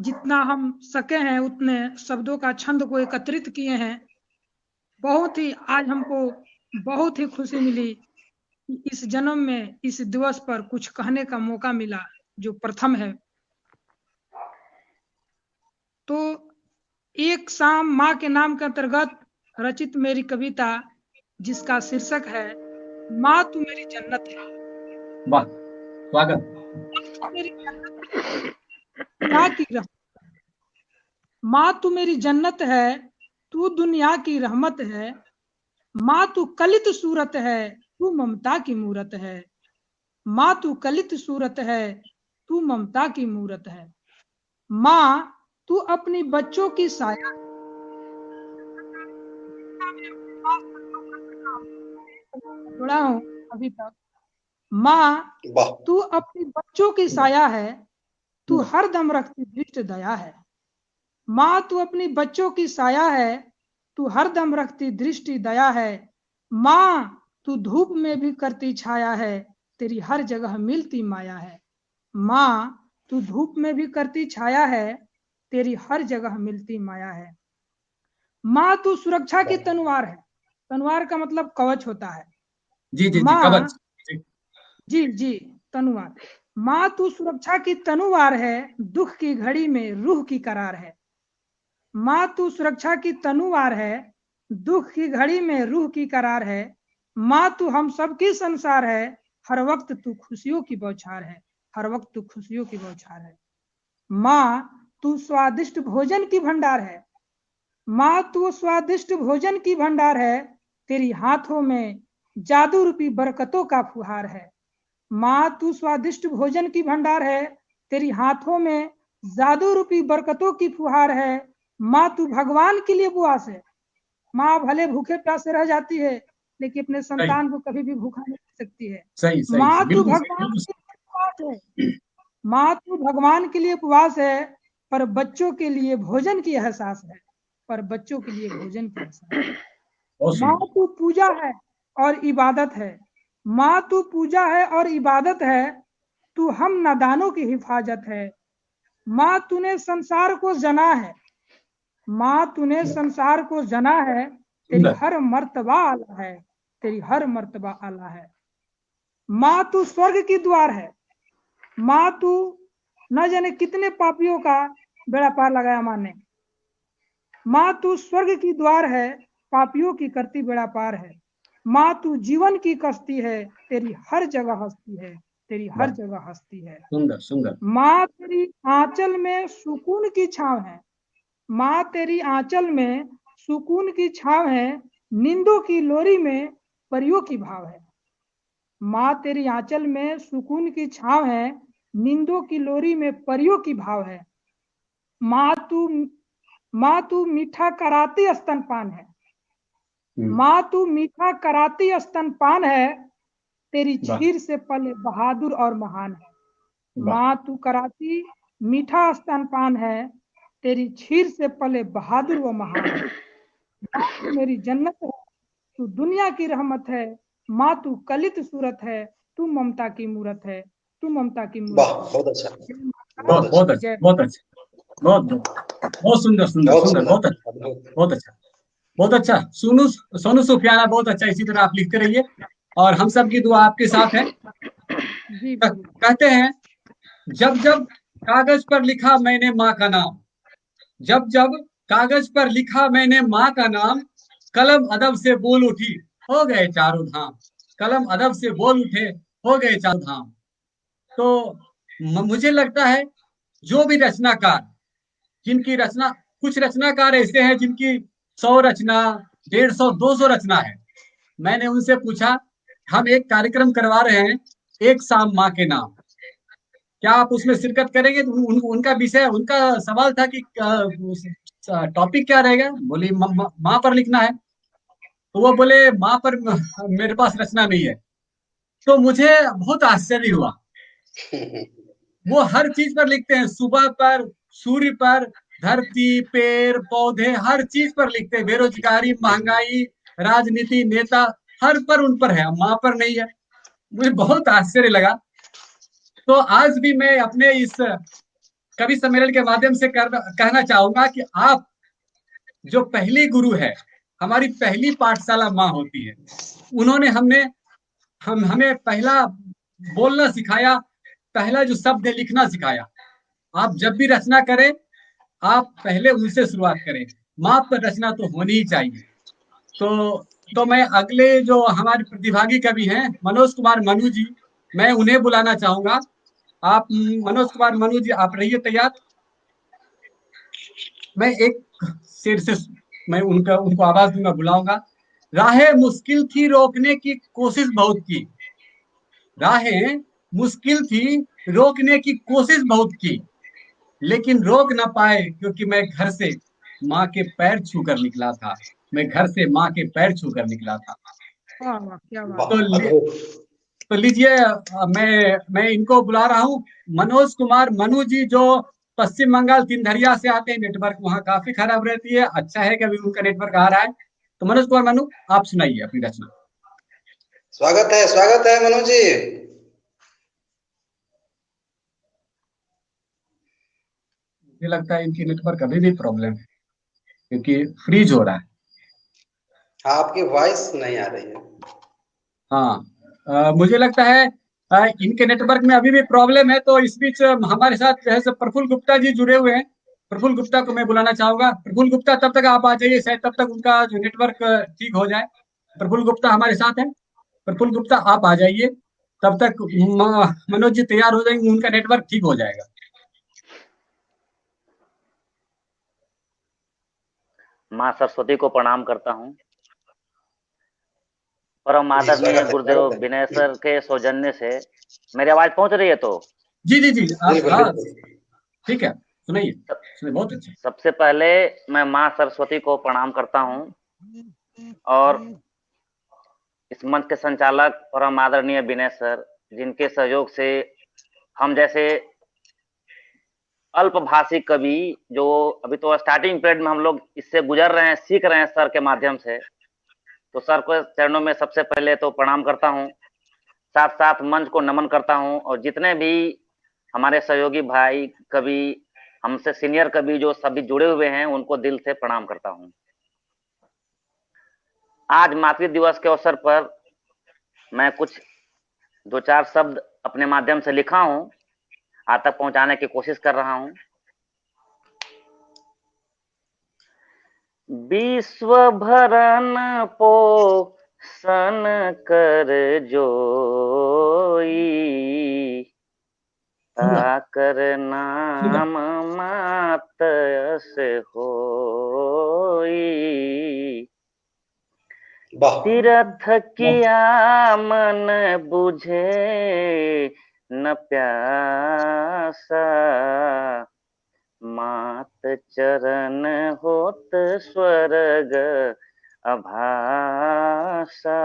जितना हम सके हैं उतने शब्दों का छंद को एकत्रित किए हैं। बहुत ही आज हमको बहुत ही खुशी मिली इस जन्म में इस दिवस पर कुछ कहने का मौका मिला जो प्रथम है। तो एक शाम माँ के नाम के अंतर्गत रचित मेरी कविता जिसका शीर्षक है माँ तू मेरी जन्नत है। वाह स्वागत। क्या की रहमत माँ तू मेरी जन्नत है तू दुनिया की रहमत है। माँ तू कलित सूरत है तू ममता की मूरत है। माँ तू कलित सूरत है तू ममता की मूरत है। माँ तू अपनी बच्चों की साया जुड़ा हूँ अभी तक। माँ तू अपनी बच्चों की साया है तू हर दम रखती दृष्ट दया है। माँ तू अपनी बच्चों की साया है तू हर दम रखती दृष्टि दया है। माँ तू धूप में भी करती छाया है तेरी हर जगह मिलती माया है। माँ तू धूप में भी करती छाया है तेरी हर जगह मिलती माया है। माँ तू सुरक्षा की तनवार है। तनवार का मतलब कवच होता है। जी जी जी माँ जी जी तनुवार माँ तू सुरक्षा की तनुवार है, दुख की घड़ी में रूह की करार है। माँ तू सुरक्षा की तनुवार है, दुख की घड़ी में रूह की करार है। माँ तू हम सबकी संसार है, हर वक्त तू खुशियों की बौछार है, हर वक्त तू खुशियों की बौछार है। माँ तू स्वादिष्ट भोजन की भंडार है, माँ तू स्वादिष्ट भोजन की भंडार है, तेरी हाथों में जादू रूपी बरकतों का फुहार है। माँ तू स्वादिष्ट भोजन की भंडार है। तेरी हाथों में जादू रूपी बरकतों की फुहार है। माँ तू भगवान के लिए बुआस है। माँ भले भूखे प्यासे रह जाती है लेकिन अपने संतान को कभी भी भूखा नहीं रख सकती है। माँ तू भगवान के लिए उपवास है। माँ तू भगवान के लिए उपवास है पर बच्चों के लिए भोजन की एहसास है। पर बच्चों के लिए भोजन की एहसास है। माँ तू पूजा है और इबादत है। माँ तू पूजा है और इबादत है तू हम नादानों की हिफाजत है। माँ तूने संसार को जना है। माँ तूने संसार को जना है तेरी हर मर्तबा आला है तेरी हर मर्तबा आला है। माँ तू स्वर्ग की द्वार है। माँ तू न जाने कितने पापियों का बेड़ा पार लगाया माँ ने। माँ तू स्वर्ग की द्वार है पापियों की करती बेड़ा पार है। माँ तू जीवन की कश्ती है तेरी हर जगह हस्ती है तेरी हर जगह हस्ती है। सुंदर सुंदर। माँ तेरी आंचल में सुकून की छाव है। माँ तेरी आंचल में सुकून की छाव है निंदों की लोरी में परियों की भाव है। माँ तेरी आंचल में सुकून की छाव है निंदों की लोरी में परियों की भाव है। माँ तू माँ तू मीठा कराती स्तनपान है। माँ तू मीठा कराती स्तनपान है तेरी छीर से पले बहादुर और महान है। माँ तू कराती मीठा स्तनपान है तेरी छीर से पले बहादुर व महान है। मेरी जन्नत है तू दुनिया की रहमत है। माँ तू कलित सूरत है तू ममता की मूरत है तू ममता की वाह मूरत बहुत अच्छा। बहुत बहुत अच्छा बहुत अच्छा। बहुत बहुत सुंदर सुंदर सुंदर। बहुत अच्छा बहुत अच्छा। बहुत अच्छा। सोनू सोनू सुफियाना बहुत अच्छा इसी तरह आप लिखते रहिए। और हम सब की दुआ आपके साथ है। कहते हैं जब जब कागज़ पर लिखा मैंने माँ का नाम जब जब कागज़ पर लिखा मैंने माँ का नाम कलम अदब से बोल उठी हो गए चारों धाम। कलम अदब से बोल उठे हो गए चारों धाम। तो मुझे लगता है जो भी रचनाकार जिनकी रचना कुछ रचनाकार ऐसे हैं जिनकी सौ रचना डेढ़ सौ दो सौ रचना है। मैंने उनसे पूछा हम एक कार्यक्रम करवा रहे हैं एक शाम माँ के नाम। क्या आप उसमें शिरकत करेंगे? तो उन, उनका विषय उनका सवाल था कि टॉपिक क्या रहेगा? बोली म- म- माँ पर लिखना है। तो वो बोले माँ पर मेरे पास रचना नहीं है। तो मुझे बहुत आश्चर्य हुआ। वो हर चीज़ पर लिखते हैं सुबह पर सूर्य पर धरती पेड़ पौधे हर चीज़ पर लिखते हैं। बेरोजगारी महँगाई राजनीति नेता हर पर उन पर है माँ पर नहीं है। मुझे बहुत आश्चर्य लगा। तो आज भी मैं अपने इस कवि सम्मेलन के माध्यम से कर, कहना चाहूँगा कि आप जो पहली गुरु है हमारी पहली पाठशाला माँ होती है उन्होंने हमने हम हमें पहला बोलना सिखाया पहला जो शब्द है लिखना सिखाया। आप जब भी रचना करें आप पहले उनसे शुरुआत करें। माप पर रचना तो होनी ही चाहिए। तो तो मैं अगले जो हमारे प्रतिभागी कवि हैं, मनोज कुमार मनु जी, मैं उन्हें बुलाना चाहूँगा। आप, मनोज कुमार मनु जी, आप रहिए तैयार। मैं एक शेर से, मैं उनका, उनको आवाज़ दूँगा, बुलाऊँगा। राहें मुश्किल थी रोकने की कोशिश बहुत की। राहें मुश्किल थी रोकने की कोशिश बहुत की। लेकिन रोक ना पाए क्योंकि मैं घर से माँ के पैर छू कर निकला था। मैं घर से माँ के पैर छू कर निकला था। वाह वाह क्या बात। वाह तो लि- तो लीजिए मैं मैं इनको बुला रहा हूँ। मनोज कुमार मनु जी जो पश्चिम बंगाल तिनधरिया से आते हैं नेटवर्क वहाँ काफ़ी खराब रहती है। अच्छा है कि अभी उनका नेटवर्क आ रहा है। तो मनोज कुमार मनु आप सुनाइए अपनी रचना। स्वागत है स्वागत है मनोज जी। मुझे लगता है इनकी नेटवर्क अभी भी प्रॉब्लम है क्योंकि फ्रीज हो रहा है। आपकी वॉइस नहीं आ रही है। हाँ अ, मुझे लगता है अ, इनके नेटवर्क में अभी भी प्रॉब्लम है तो इस बीच हमारे साथ जो है सो प्रफुल्ल गुप्ता जी जुड़े हुए हैं। प्रफुल्ल गुप्ता को मैं बुलाना चाहूँगा। प्रफुल्ल गुप्ता तब तक आप आ जाइए शायद तब तक उनका जो नेटवर्क ठीक हो जाए। प्रफुल्ल गुप्ता हमारे साथ है। प्रफुल्ल गुप्ता आप आ जाइए। तब तक मनोज जी तैयार हो जाएँगे उनका नेटवर्क ठीक हो जाएगा। माँ सरस्वती को प्रणाम करता हूँ। परम आदरणीय गुरुदेव विनय सर के सौजन्य से मेरी आवाज़ पहुँच रही है तो? जी जी जी हाँ ठीक है सुनाइए सुनिए बहुत अच्छा। सबसे पहले मैं माँ सरस्वती को प्रणाम करता हूँ और इस मंच के संचालक परम आदरणीय विनय सर जिनके सहयोग से हम जैसे अल्पभाषी कवि जो अभी तो स्टार्टिंग पीरियड में हम लोग इससे गुजर रहे हैं, सीख रहे हैं सर के माध्यम से। तो सर को चरणों में सबसे पहले तो प्रणाम करता हूँ। साथ साथ मंच को नमन करता हूँ और जितने भी हमारे सहयोगी भाई, कवि, हमसे सीनियर कवि जो सभी जुड़े हुए हैं, उनको दिल से प्रणाम करता हूँ। आज मातृ दिवस के अवसर पर मैं कुछ दो चार शब्द अपने माध्यम से लिखा हूँ। आज तक पहुँचाने की कोशिश कर रहा हूँ। विश्व भरन पोषण कर जोई ताकर नाम मात से होई। तीर्थ किया मन बुझे न प्यासा। मात चरण होत स्वर्ग अभासा।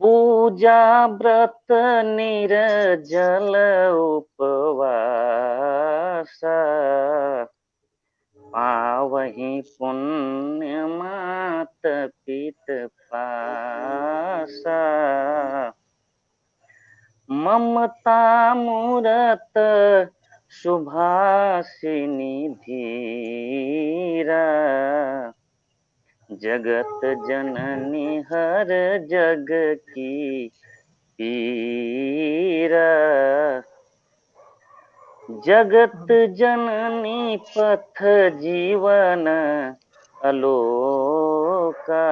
पूजा व्रत निर्जल उपवासा। पावही पुण्य मात पित पासा। ममता मूरत सुभाषिनी धीरा। जगत जननी हर जग की पीरा। जगत जननी पथ जीवन अलोका।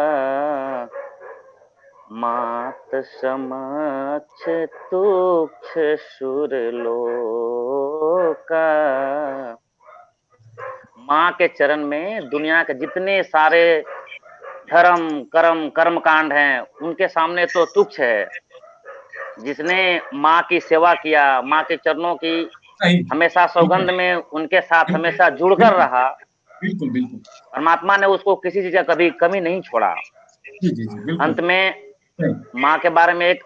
मात समक्ष तुक्ष सुर लोका। माँ के चरण में दुनिया के जितने सारे धर्म कर्म कर्म कांड हैं उनके सामने तो तुक्ष है। जिसने माँ की सेवा किया माँ के चरणों की हमेशा सौगंध में उनके साथ हमेशा जुड़कर रहा। बिल्कुल बिल्कुल। परमात्मा ने उसको किसी चीज़ का कभी कमी नहीं छोड़ा। अंत में माँ के बारे में एक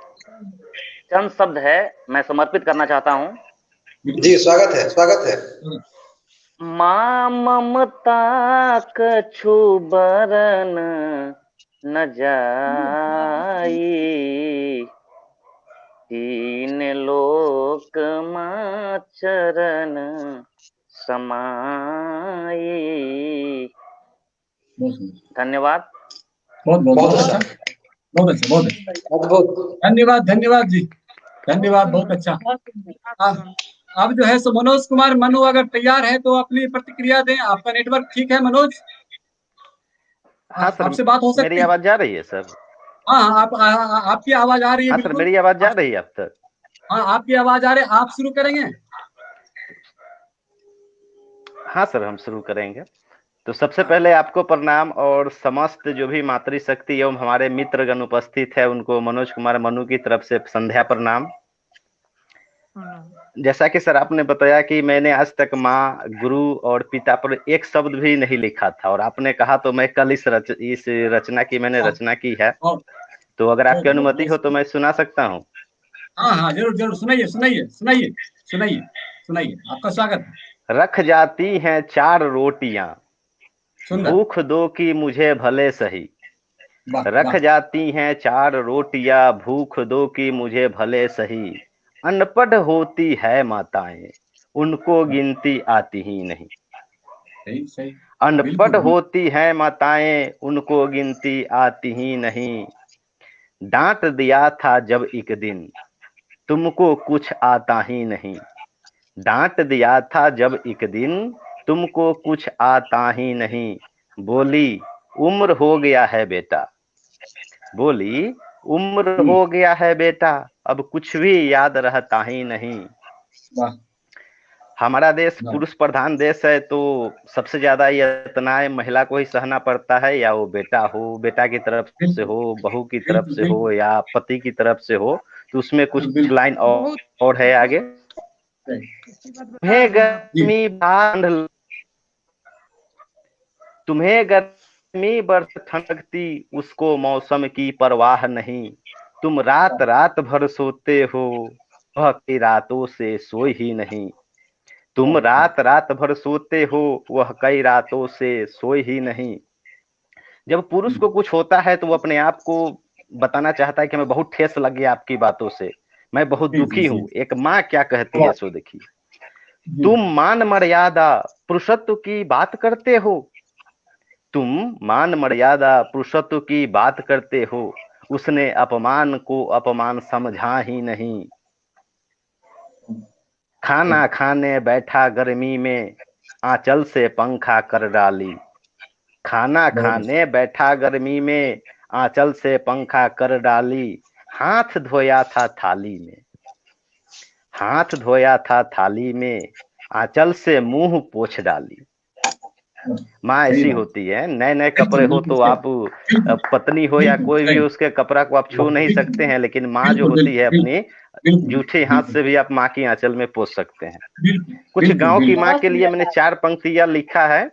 चंद शब्द है मैं समर्पित करना चाहता हूँ। जी स्वागत है स्वागत है। माँ ममता कछु बरन न जाई। तीन लोक माँ चरण समाई। धन्यवाद। बहुत बहुत बहुत बहुत अच्छा बहुत अच्छा। अच्छा अद्भुत धन्यवाद धन्यवाद जी। धन्यवाद बहुत अच्छा। अब जो है सो मनोज कुमार मनु अगर तैयार है तो अपनी प्रतिक्रिया दें। आपका नेटवर्क ठीक है मनोज? हाँ सर आपसे बात हो सकती मेरी आवाज़ जा रही है सर? हाँ हाँ, आप आ, आ, आपकी आवाज़ आ रही है हाँ सर मेरी आवाज़ जा रही है अब तक। हाँ आपकी आवाज़ आ रही है। आप शुरू करेंगे? हाँ सर हम शुरू करेंगे। तो सबसे पहले आपको प्रणाम और समस्त जो भी मातृशक्ति एवं हमारे मित्रगण उपस्थित है उनको मनोज कुमार मनु की तरफ़ से संध्या प्रणाम। जैसा कि सर आपने बताया कि मैंने आज तक माँ गुरु और पिता पर एक शब्द भी नहीं लिखा था और आपने कहा तो मैं कल इस रच इस रचना की मैंने रचना की है। तो अगर आपकी अनुमति हो तो मैं सुना सकता हूँ। हाँ हाँ ज़रूर ज़रूर सुनाइए सुनाइए सुनाइए सुनाइए सुनाइए आपका स्वागत रख जाती हैं चार रोटियाँ भूख दो की मुझे भले सही। रख जाती हैं चार रोटियाँ भूख दो की मुझे भले सही। अनपढ़ होती है माताएँ उनको गिनती आती ही नहीं। सही सही। अनपढ़ होती है माताएँ उनको गिनती आती ही नहीं। डांट दिया था जब एक दिन तुमको कुछ आता ही नहीं। डांट दिया था जब एक दिन तुमको कुछ आता ही नहीं। बोली उम्र हो गया है बेटा। बोली उम्र हो गया है बेटा अब कुछ भी याद रहता ही नहीं। हमारा देश पुरुष प्रधान देश है तो सबसे ज़्यादा यतनाएँ महिला को ही सहना पड़ता है या वो बेटा हो बेटा की तरफ़ से हो बहू की तरफ़ से हो या पति की तरफ़ से हो तो उसमें कुछ लाइन और, और है आगे। गर्मी बाँध तुम्हें गर्मी बरस ठंडकती उसको मौसम की परवाह नहीं। तुम रात रात भर सोते हो वह कई रातों से सोई ही नहीं। तुम रात रात भर सोते हो वह कई रातों से सोई ही नहीं। जब पुरुष को कुछ होता है तो वो अपने आप को बताना चाहता है कि मैं बहुत ठेस लग गया आपकी बातों से। मैं बहुत दुखी हूँ। एक माँ क्या कहती है सो देखिए तुम मान मर्यादा पुरुषत्व की बात करते हो तुम मान मर्यादा पुरुषत्व की बात करते हो। उसने अपमान को अपमान समझा ही नहीं। खाना खाने बैठा गर्मी में आंचल से पंखा कर डाली। खाना खाने बैठा गर्मी में आंचल से पंखा कर डाली। हाथ धोया था थाली में। हाथ धोया था थाली में आंचल से मुँह पोछ डाली। माँ ऐसी होती है नए नए कपड़े हो तो आप पत्नी हो या कोई भी उसके कपड़ा को आप छू नहीं सकते हैं लेकिन माँ जो होती है अपनी जूठे हाथ से भी आप माँ की आंचल में पोस सकते हैं। कुछ गाँव की माँ के लिए मैंने चार पंक्तियाँ लिखा है।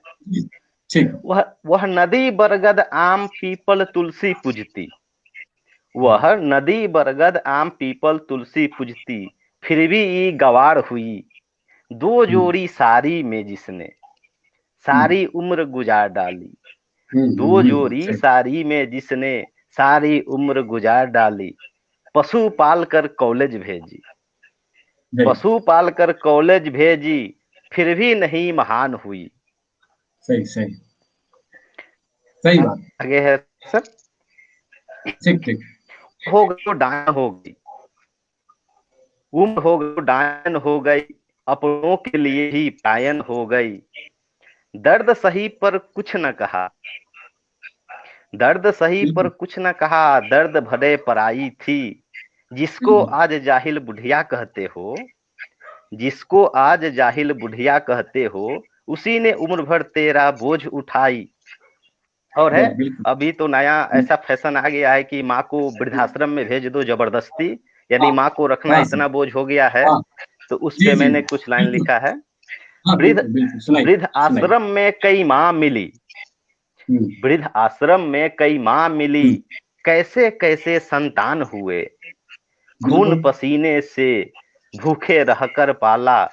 वह वह नदी बरगद आम पीपल तुलसी पूजती। वह नदी बरगद आम पीपल तुलसी पूजती फिर भी गवार हुई। दो जोड़ी सारी में जिसने। सारी उम्र गुजार डाली। दो जोड़ी सारी में जिसने सारी उम्र गुजार डाली पशु पाल कर कॉलेज भेजी। पशु पाल कर कॉलेज भेजी फिर भी नहीं महान हुई। सही सही। सही बात। आगे है सर? ठीक ठीक। हो गई तो डायन हो गई। उम्र हो गई डायन हो गई अपनों के लिए ही पायन हो गई। दर्द सही पर कुछ न कहा। दर्द सही पर कुछ न कहा दर्द भरे पर आई थी। जिसको आज जाहिल बुढ़िया कहते हो जिसको आज जाहिल बुढ़िया कहते हो उसी ने उम्र भर तेरा बोझ उठाई। और है अभी तो नया ऐसा फ़ैशन आ गया है कि माँ को वृद्धाश्रम में भेज दो ज़बरदस्ती। यानी माँ को रखना इतना बोझ हो गया है तो उस पे मैंने कुछ लाइन लिखा है। वृद्ध वृद्ध आश्रम में कई माँ मिली। वृद्ध आश्रम में कई माँ मिली। कैसे कैसे संतान हुए? खून पसीने से भूखे रहकर पाला।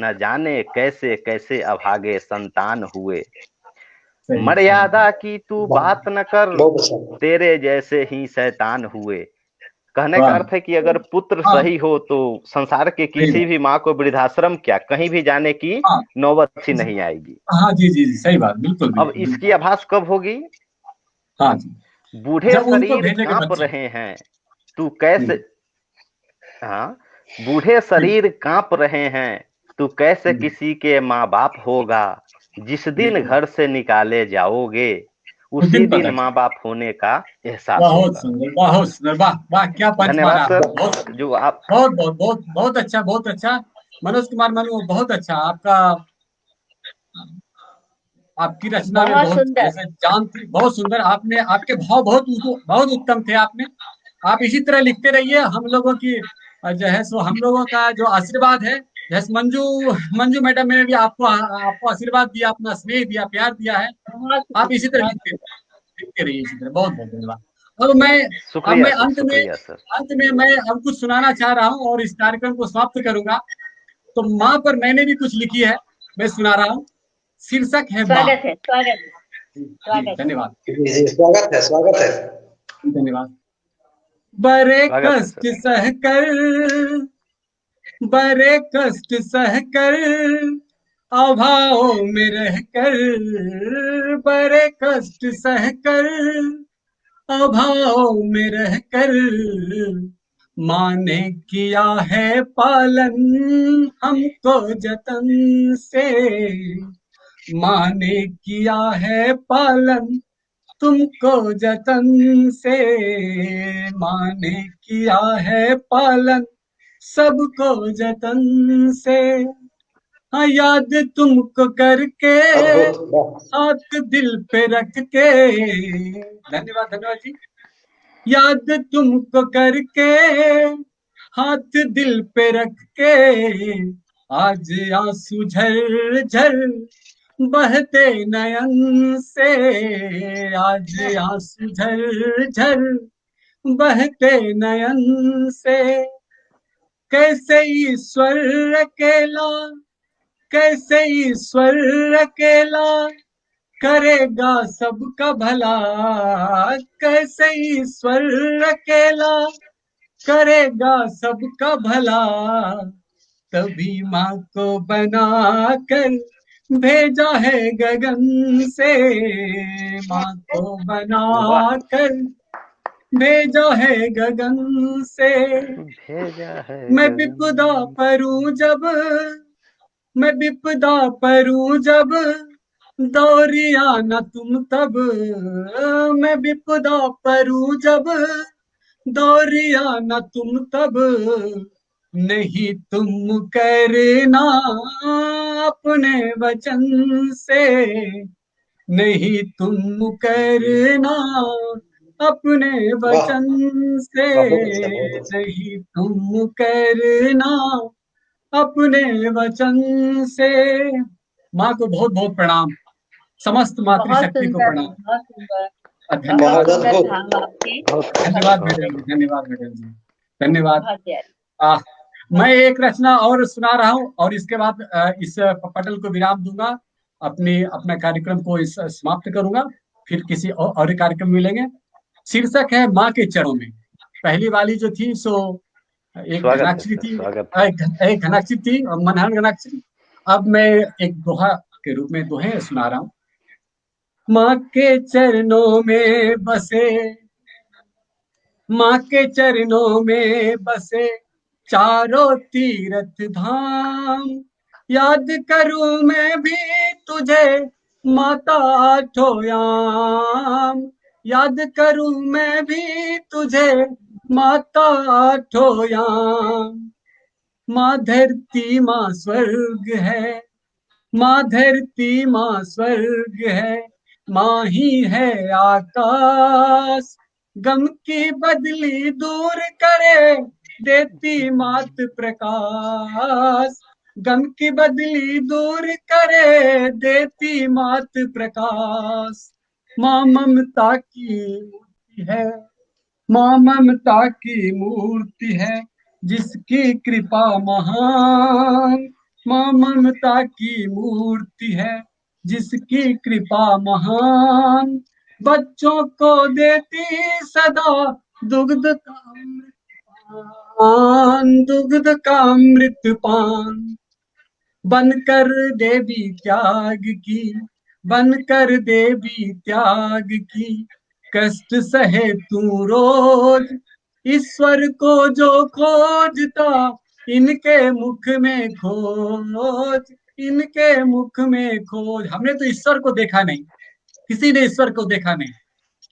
न जाने कैसे कैसे अभागे संतान हुए। मर्यादा की तू बात न कर। तेरे जैसे ही शैतान हुए। कहने का अर्थ है कि अगर पुत्र सही हो तो संसार के किसी भी माँ को वृद्धाश्रम क्या? कहीं भी जाने की नौबत ही नहीं आएगी। हाँ जी जी जी सही बात बिल्कुल अब इसकी आभास कब होगी? हाँ बूढ़े शरीर काँप रहे हैं तू कैसे हाँ बूढ़े शरीर काँप रहे हैं तू कैसे किसी के माँ बाप होगा? जिस दिन घर से निकाले जाओगे उसी दिन माँ बाप होने का एहसास बहुत सुंदर बहुत सुंदर। वाह वाह क्या धन्यवाद सर। जो आप बहुत बहुत बहुत बहुत अच्छा बहुत अच्छा। मनोज कुमार मनु बहुत अच्छा। आपका आपकी रचना में बहुत जैसे जान थी बहुत सुंदर। आपने आपके भाव बहुत बहुत उत्तम थे आपने। आप इसी तरह लिखते रहिए। हम लोगों की जो है सो हम लोगों का जो आशीर्वाद है जैसे मंजू मंजू मैडम ने भी आपको आपको आशीर्वाद दिया अपना स्नेह दिया प्यार दिया है। आप इसी तरह लिखते लिखते रहिए इसी तरह। बहुत बहुत धन्यवाद। और मैं अब मैं अंत में अंत में मैं अब कुछ सुनाना चाह रहा हूँ और इस कार्यक्रम को समाप्त करूँगा। तो माँ पर मैंने भी कुछ लिखी है मैं सुना रहा हूँ। शीर्षक है स्वागत है स्वागत धन्यवाद। स्वागत है स्वागत है। धन्यवाद। बड़े कष्ट सहकर बड़े कष्ट सहकर, अभाव में रहकर, बड़े कष्ट सहकर, अभाव में रहकर माँ ने किया है पालन हमको जतन से। माँ ने किया है पालन तुमको जतन से। माँ ने किया है पालन सबको जतन से। हाँ याद तुमको करके हाथ दिल पे रख के धन्यवाद धन्यवाद जी। याद तुमको करके हाथ दिल पे रख के आज आँसू झर झर बहते नयन से। आज आँसू झर झर बहते नयन से। कैसे ईश्वर अकेला कैसे ईश्वर अकेला करेगा सबका भला? कैसे ईश्वर अकेला करेगा सबका भला? तभी माँ को बना कर भेजा है गगन से। माँ को बना कर भेजा है गगन से। भेजा है मैं विपदा परूं जब मैं विपदा परूं जब दौरिया न तुम तब। मैं विपदा परूं जब दौरिया न तुम तब। नहीं तुम करना अपने वचन से। नहीं तुम करना अपने वचन से अच्छा अच्छा। नहीं तुम करना। अपने वचन से। माँ को बहुत बहुत प्रणाम। समस्त मातृशक्ति को प्रणाम। धन्यवाद। धन्यवाद मैडम जी धन्यवाद मैडम जी। धन्यवाद। मैं एक रचना और सुना रहा हूँ और इसके बाद इस पटल को विराम दूँगा। अपनी अपने कार्यक्रम को इस समाप्त करूँगा। फिर किसी और, और कार्यक्रम में मिलेंगे। शीर्षक है माँ के चरणों में। पहली वाली जो थी सो एक घनाक्षरी थी। एक, घनाक्षरी थी और मनहन घनाक्षरी अब मैं एक दोहा के रूप में दोहे सुना रहा हूँ। माँ के चरणों में बसे माँ के चरणों में बसे चारों तीर्थ धाम। याद करूँ मैं भी तुझे माता आठोयाम याद करूँ मैं भी तुझे, माता ठोया। माँ धरती, माँ स्वर्ग है। माँ धरती, माँ स्वर्ग है। माँ ही है आकाश। गम की बदली दूर करे, देती मात प्रकाश। गम की बदली दूर करे, देती मात प्रकाश। माँ ममता की मूर्ति है। माँ ममता की मूर्ति है, जिसकी कृपा महान। माँ ममता की मूर्ति है, जिसकी कृपा महान। बच्चों को देती सदा दुग्ध का पान दुग्ध का अमृत पान बनकर देवी त्याग की बनकर देवी त्याग की। कष्ट सहे तू रोज ईश्वर को जो खोजता इनके मुख में खोज इनके मुख में खोज। हमने तो ईश्वर को देखा नहीं किसी ने ईश्वर को देखा नहीं।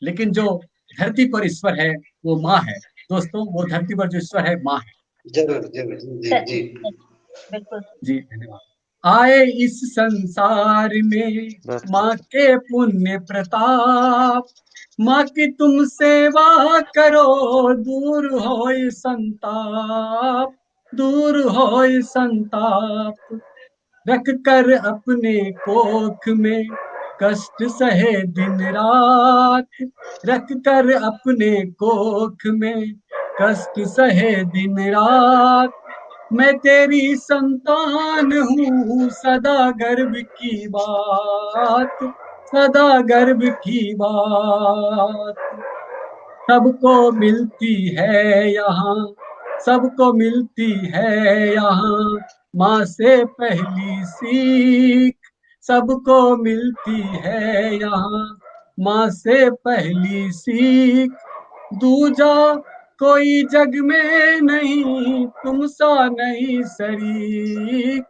लेकिन जो धरती पर ईश्वर है वो माँ है। दोस्तों वो धरती पर जो ईश्वर है माँ है। ज़रूर ज़रूर। जी जी। बिल्कुल जी धन्यवाद। आए इस संसार में। माँ के पुण्य प्रताप। माँ की तुम सेवा करो दूर हो संताप दूर हो संताप। रख कर अपने कोख में कष्ट सहे दिन रात। रख कर अपने कोख में कष्ट सहे दिन रात। मैं तेरी संतान हूँ, सदा गर्व की बात, सदा गर्व की बात। सबको मिलती है यहाँ, सबको मिलती है यहाँ, माँ से पहली सीख। सबको मिलती है यहाँ, माँ से पहली सीख। दूजा कोई जग में नहीं तुम सा नहीं शरीक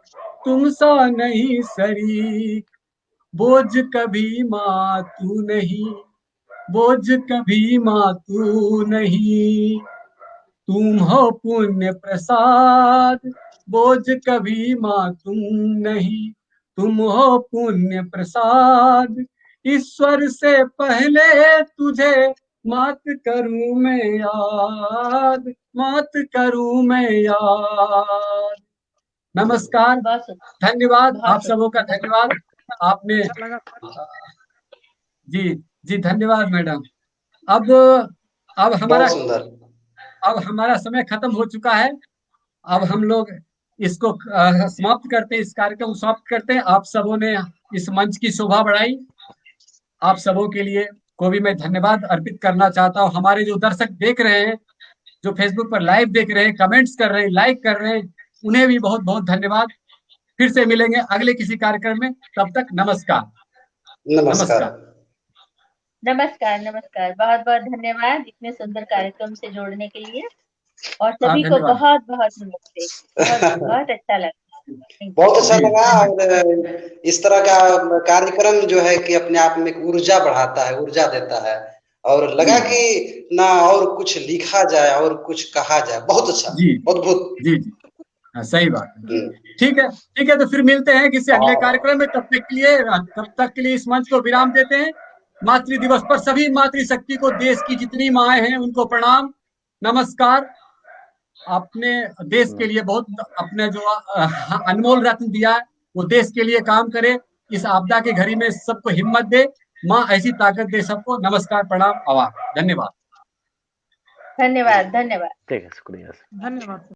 तुम सा नहीं शरीक। बोझ कभी माँ तू नहीं, बोझ कभी माँ तू नहीं। तुम हो पुण्य प्रसाद, बोझ कभी माँ तुम नहीं। तुम हो पुण्य प्रसाद, ईश्वर से पहले तुझे मात करूँ मैं याद मात करूँ मैं याद। नमस्कार धन्यवाद आप सबों का धन्यवाद। आपने जी जी धन्यवाद मैडम। अब अब हमारा अब हमारा समय खत्म हो चुका है। अब हम लोग इसको समाप्त करते हैं इस कार्यक्रम को समाप्त करते हैं। आप सबों ने इस मंच की शोभा बढ़ाई। आप सबों के लिए को भी मैं धन्यवाद अर्पित करना चाहता हूँ। हमारे जो दर्शक देख रहे हैं जो फेसबुक पर लाइव देख रहे हैं कमेंट्स कर रहे हैं लाइक कर रहे हैं उन्हें भी बहुत बहुत धन्यवाद। फिर से मिलेंगे अगले किसी कार्यक्रम में। तब तक नमस्कार। नमस्कार। नमस्कार नमस्कार। बहुत बहुत धन्यवाद इतने सुंदर कार्यक्रम से जोड़ने के लिए। और हाँ, सभी को बहुत बहुत नमस्ते। बहुत बहुत अच्छा लगा। बहुत अच्छा लगा और इस तरह का कार्यक्रम जो है कि अपने आप में ऊर्जा बढ़ाता है ऊर्जा देता है। और लगा कि ना और कुछ लिखा जाए और कुछ कहा जाए। बहुत अच्छा जी। अद्भुत। जी जी। हाँ, सही बात ठीक है ठीक है तो फिर मिलते हैं किसी अगले कार्यक्रम में। तब तक के लिए तब तक के लिए इस मंच को विराम देते हैं। मातृ दिवस पर सभी मातृशक्ति को देश की जितनी माए हैं उनको प्रणाम। नमस्कार। आपने देश के लिए बहुत अपने जो अनमोल रत्न दिया है वो देश के लिए काम करे इस आपदा के घड़ी में सबको हिम्मत दे माँ ऐसी ताकत दे सबको। नमस्कार प्रणाम आवाज़ धन्यवाद। धन्यवाद धन्यवाद। ठीक है शुक्रिया धन्यवाद।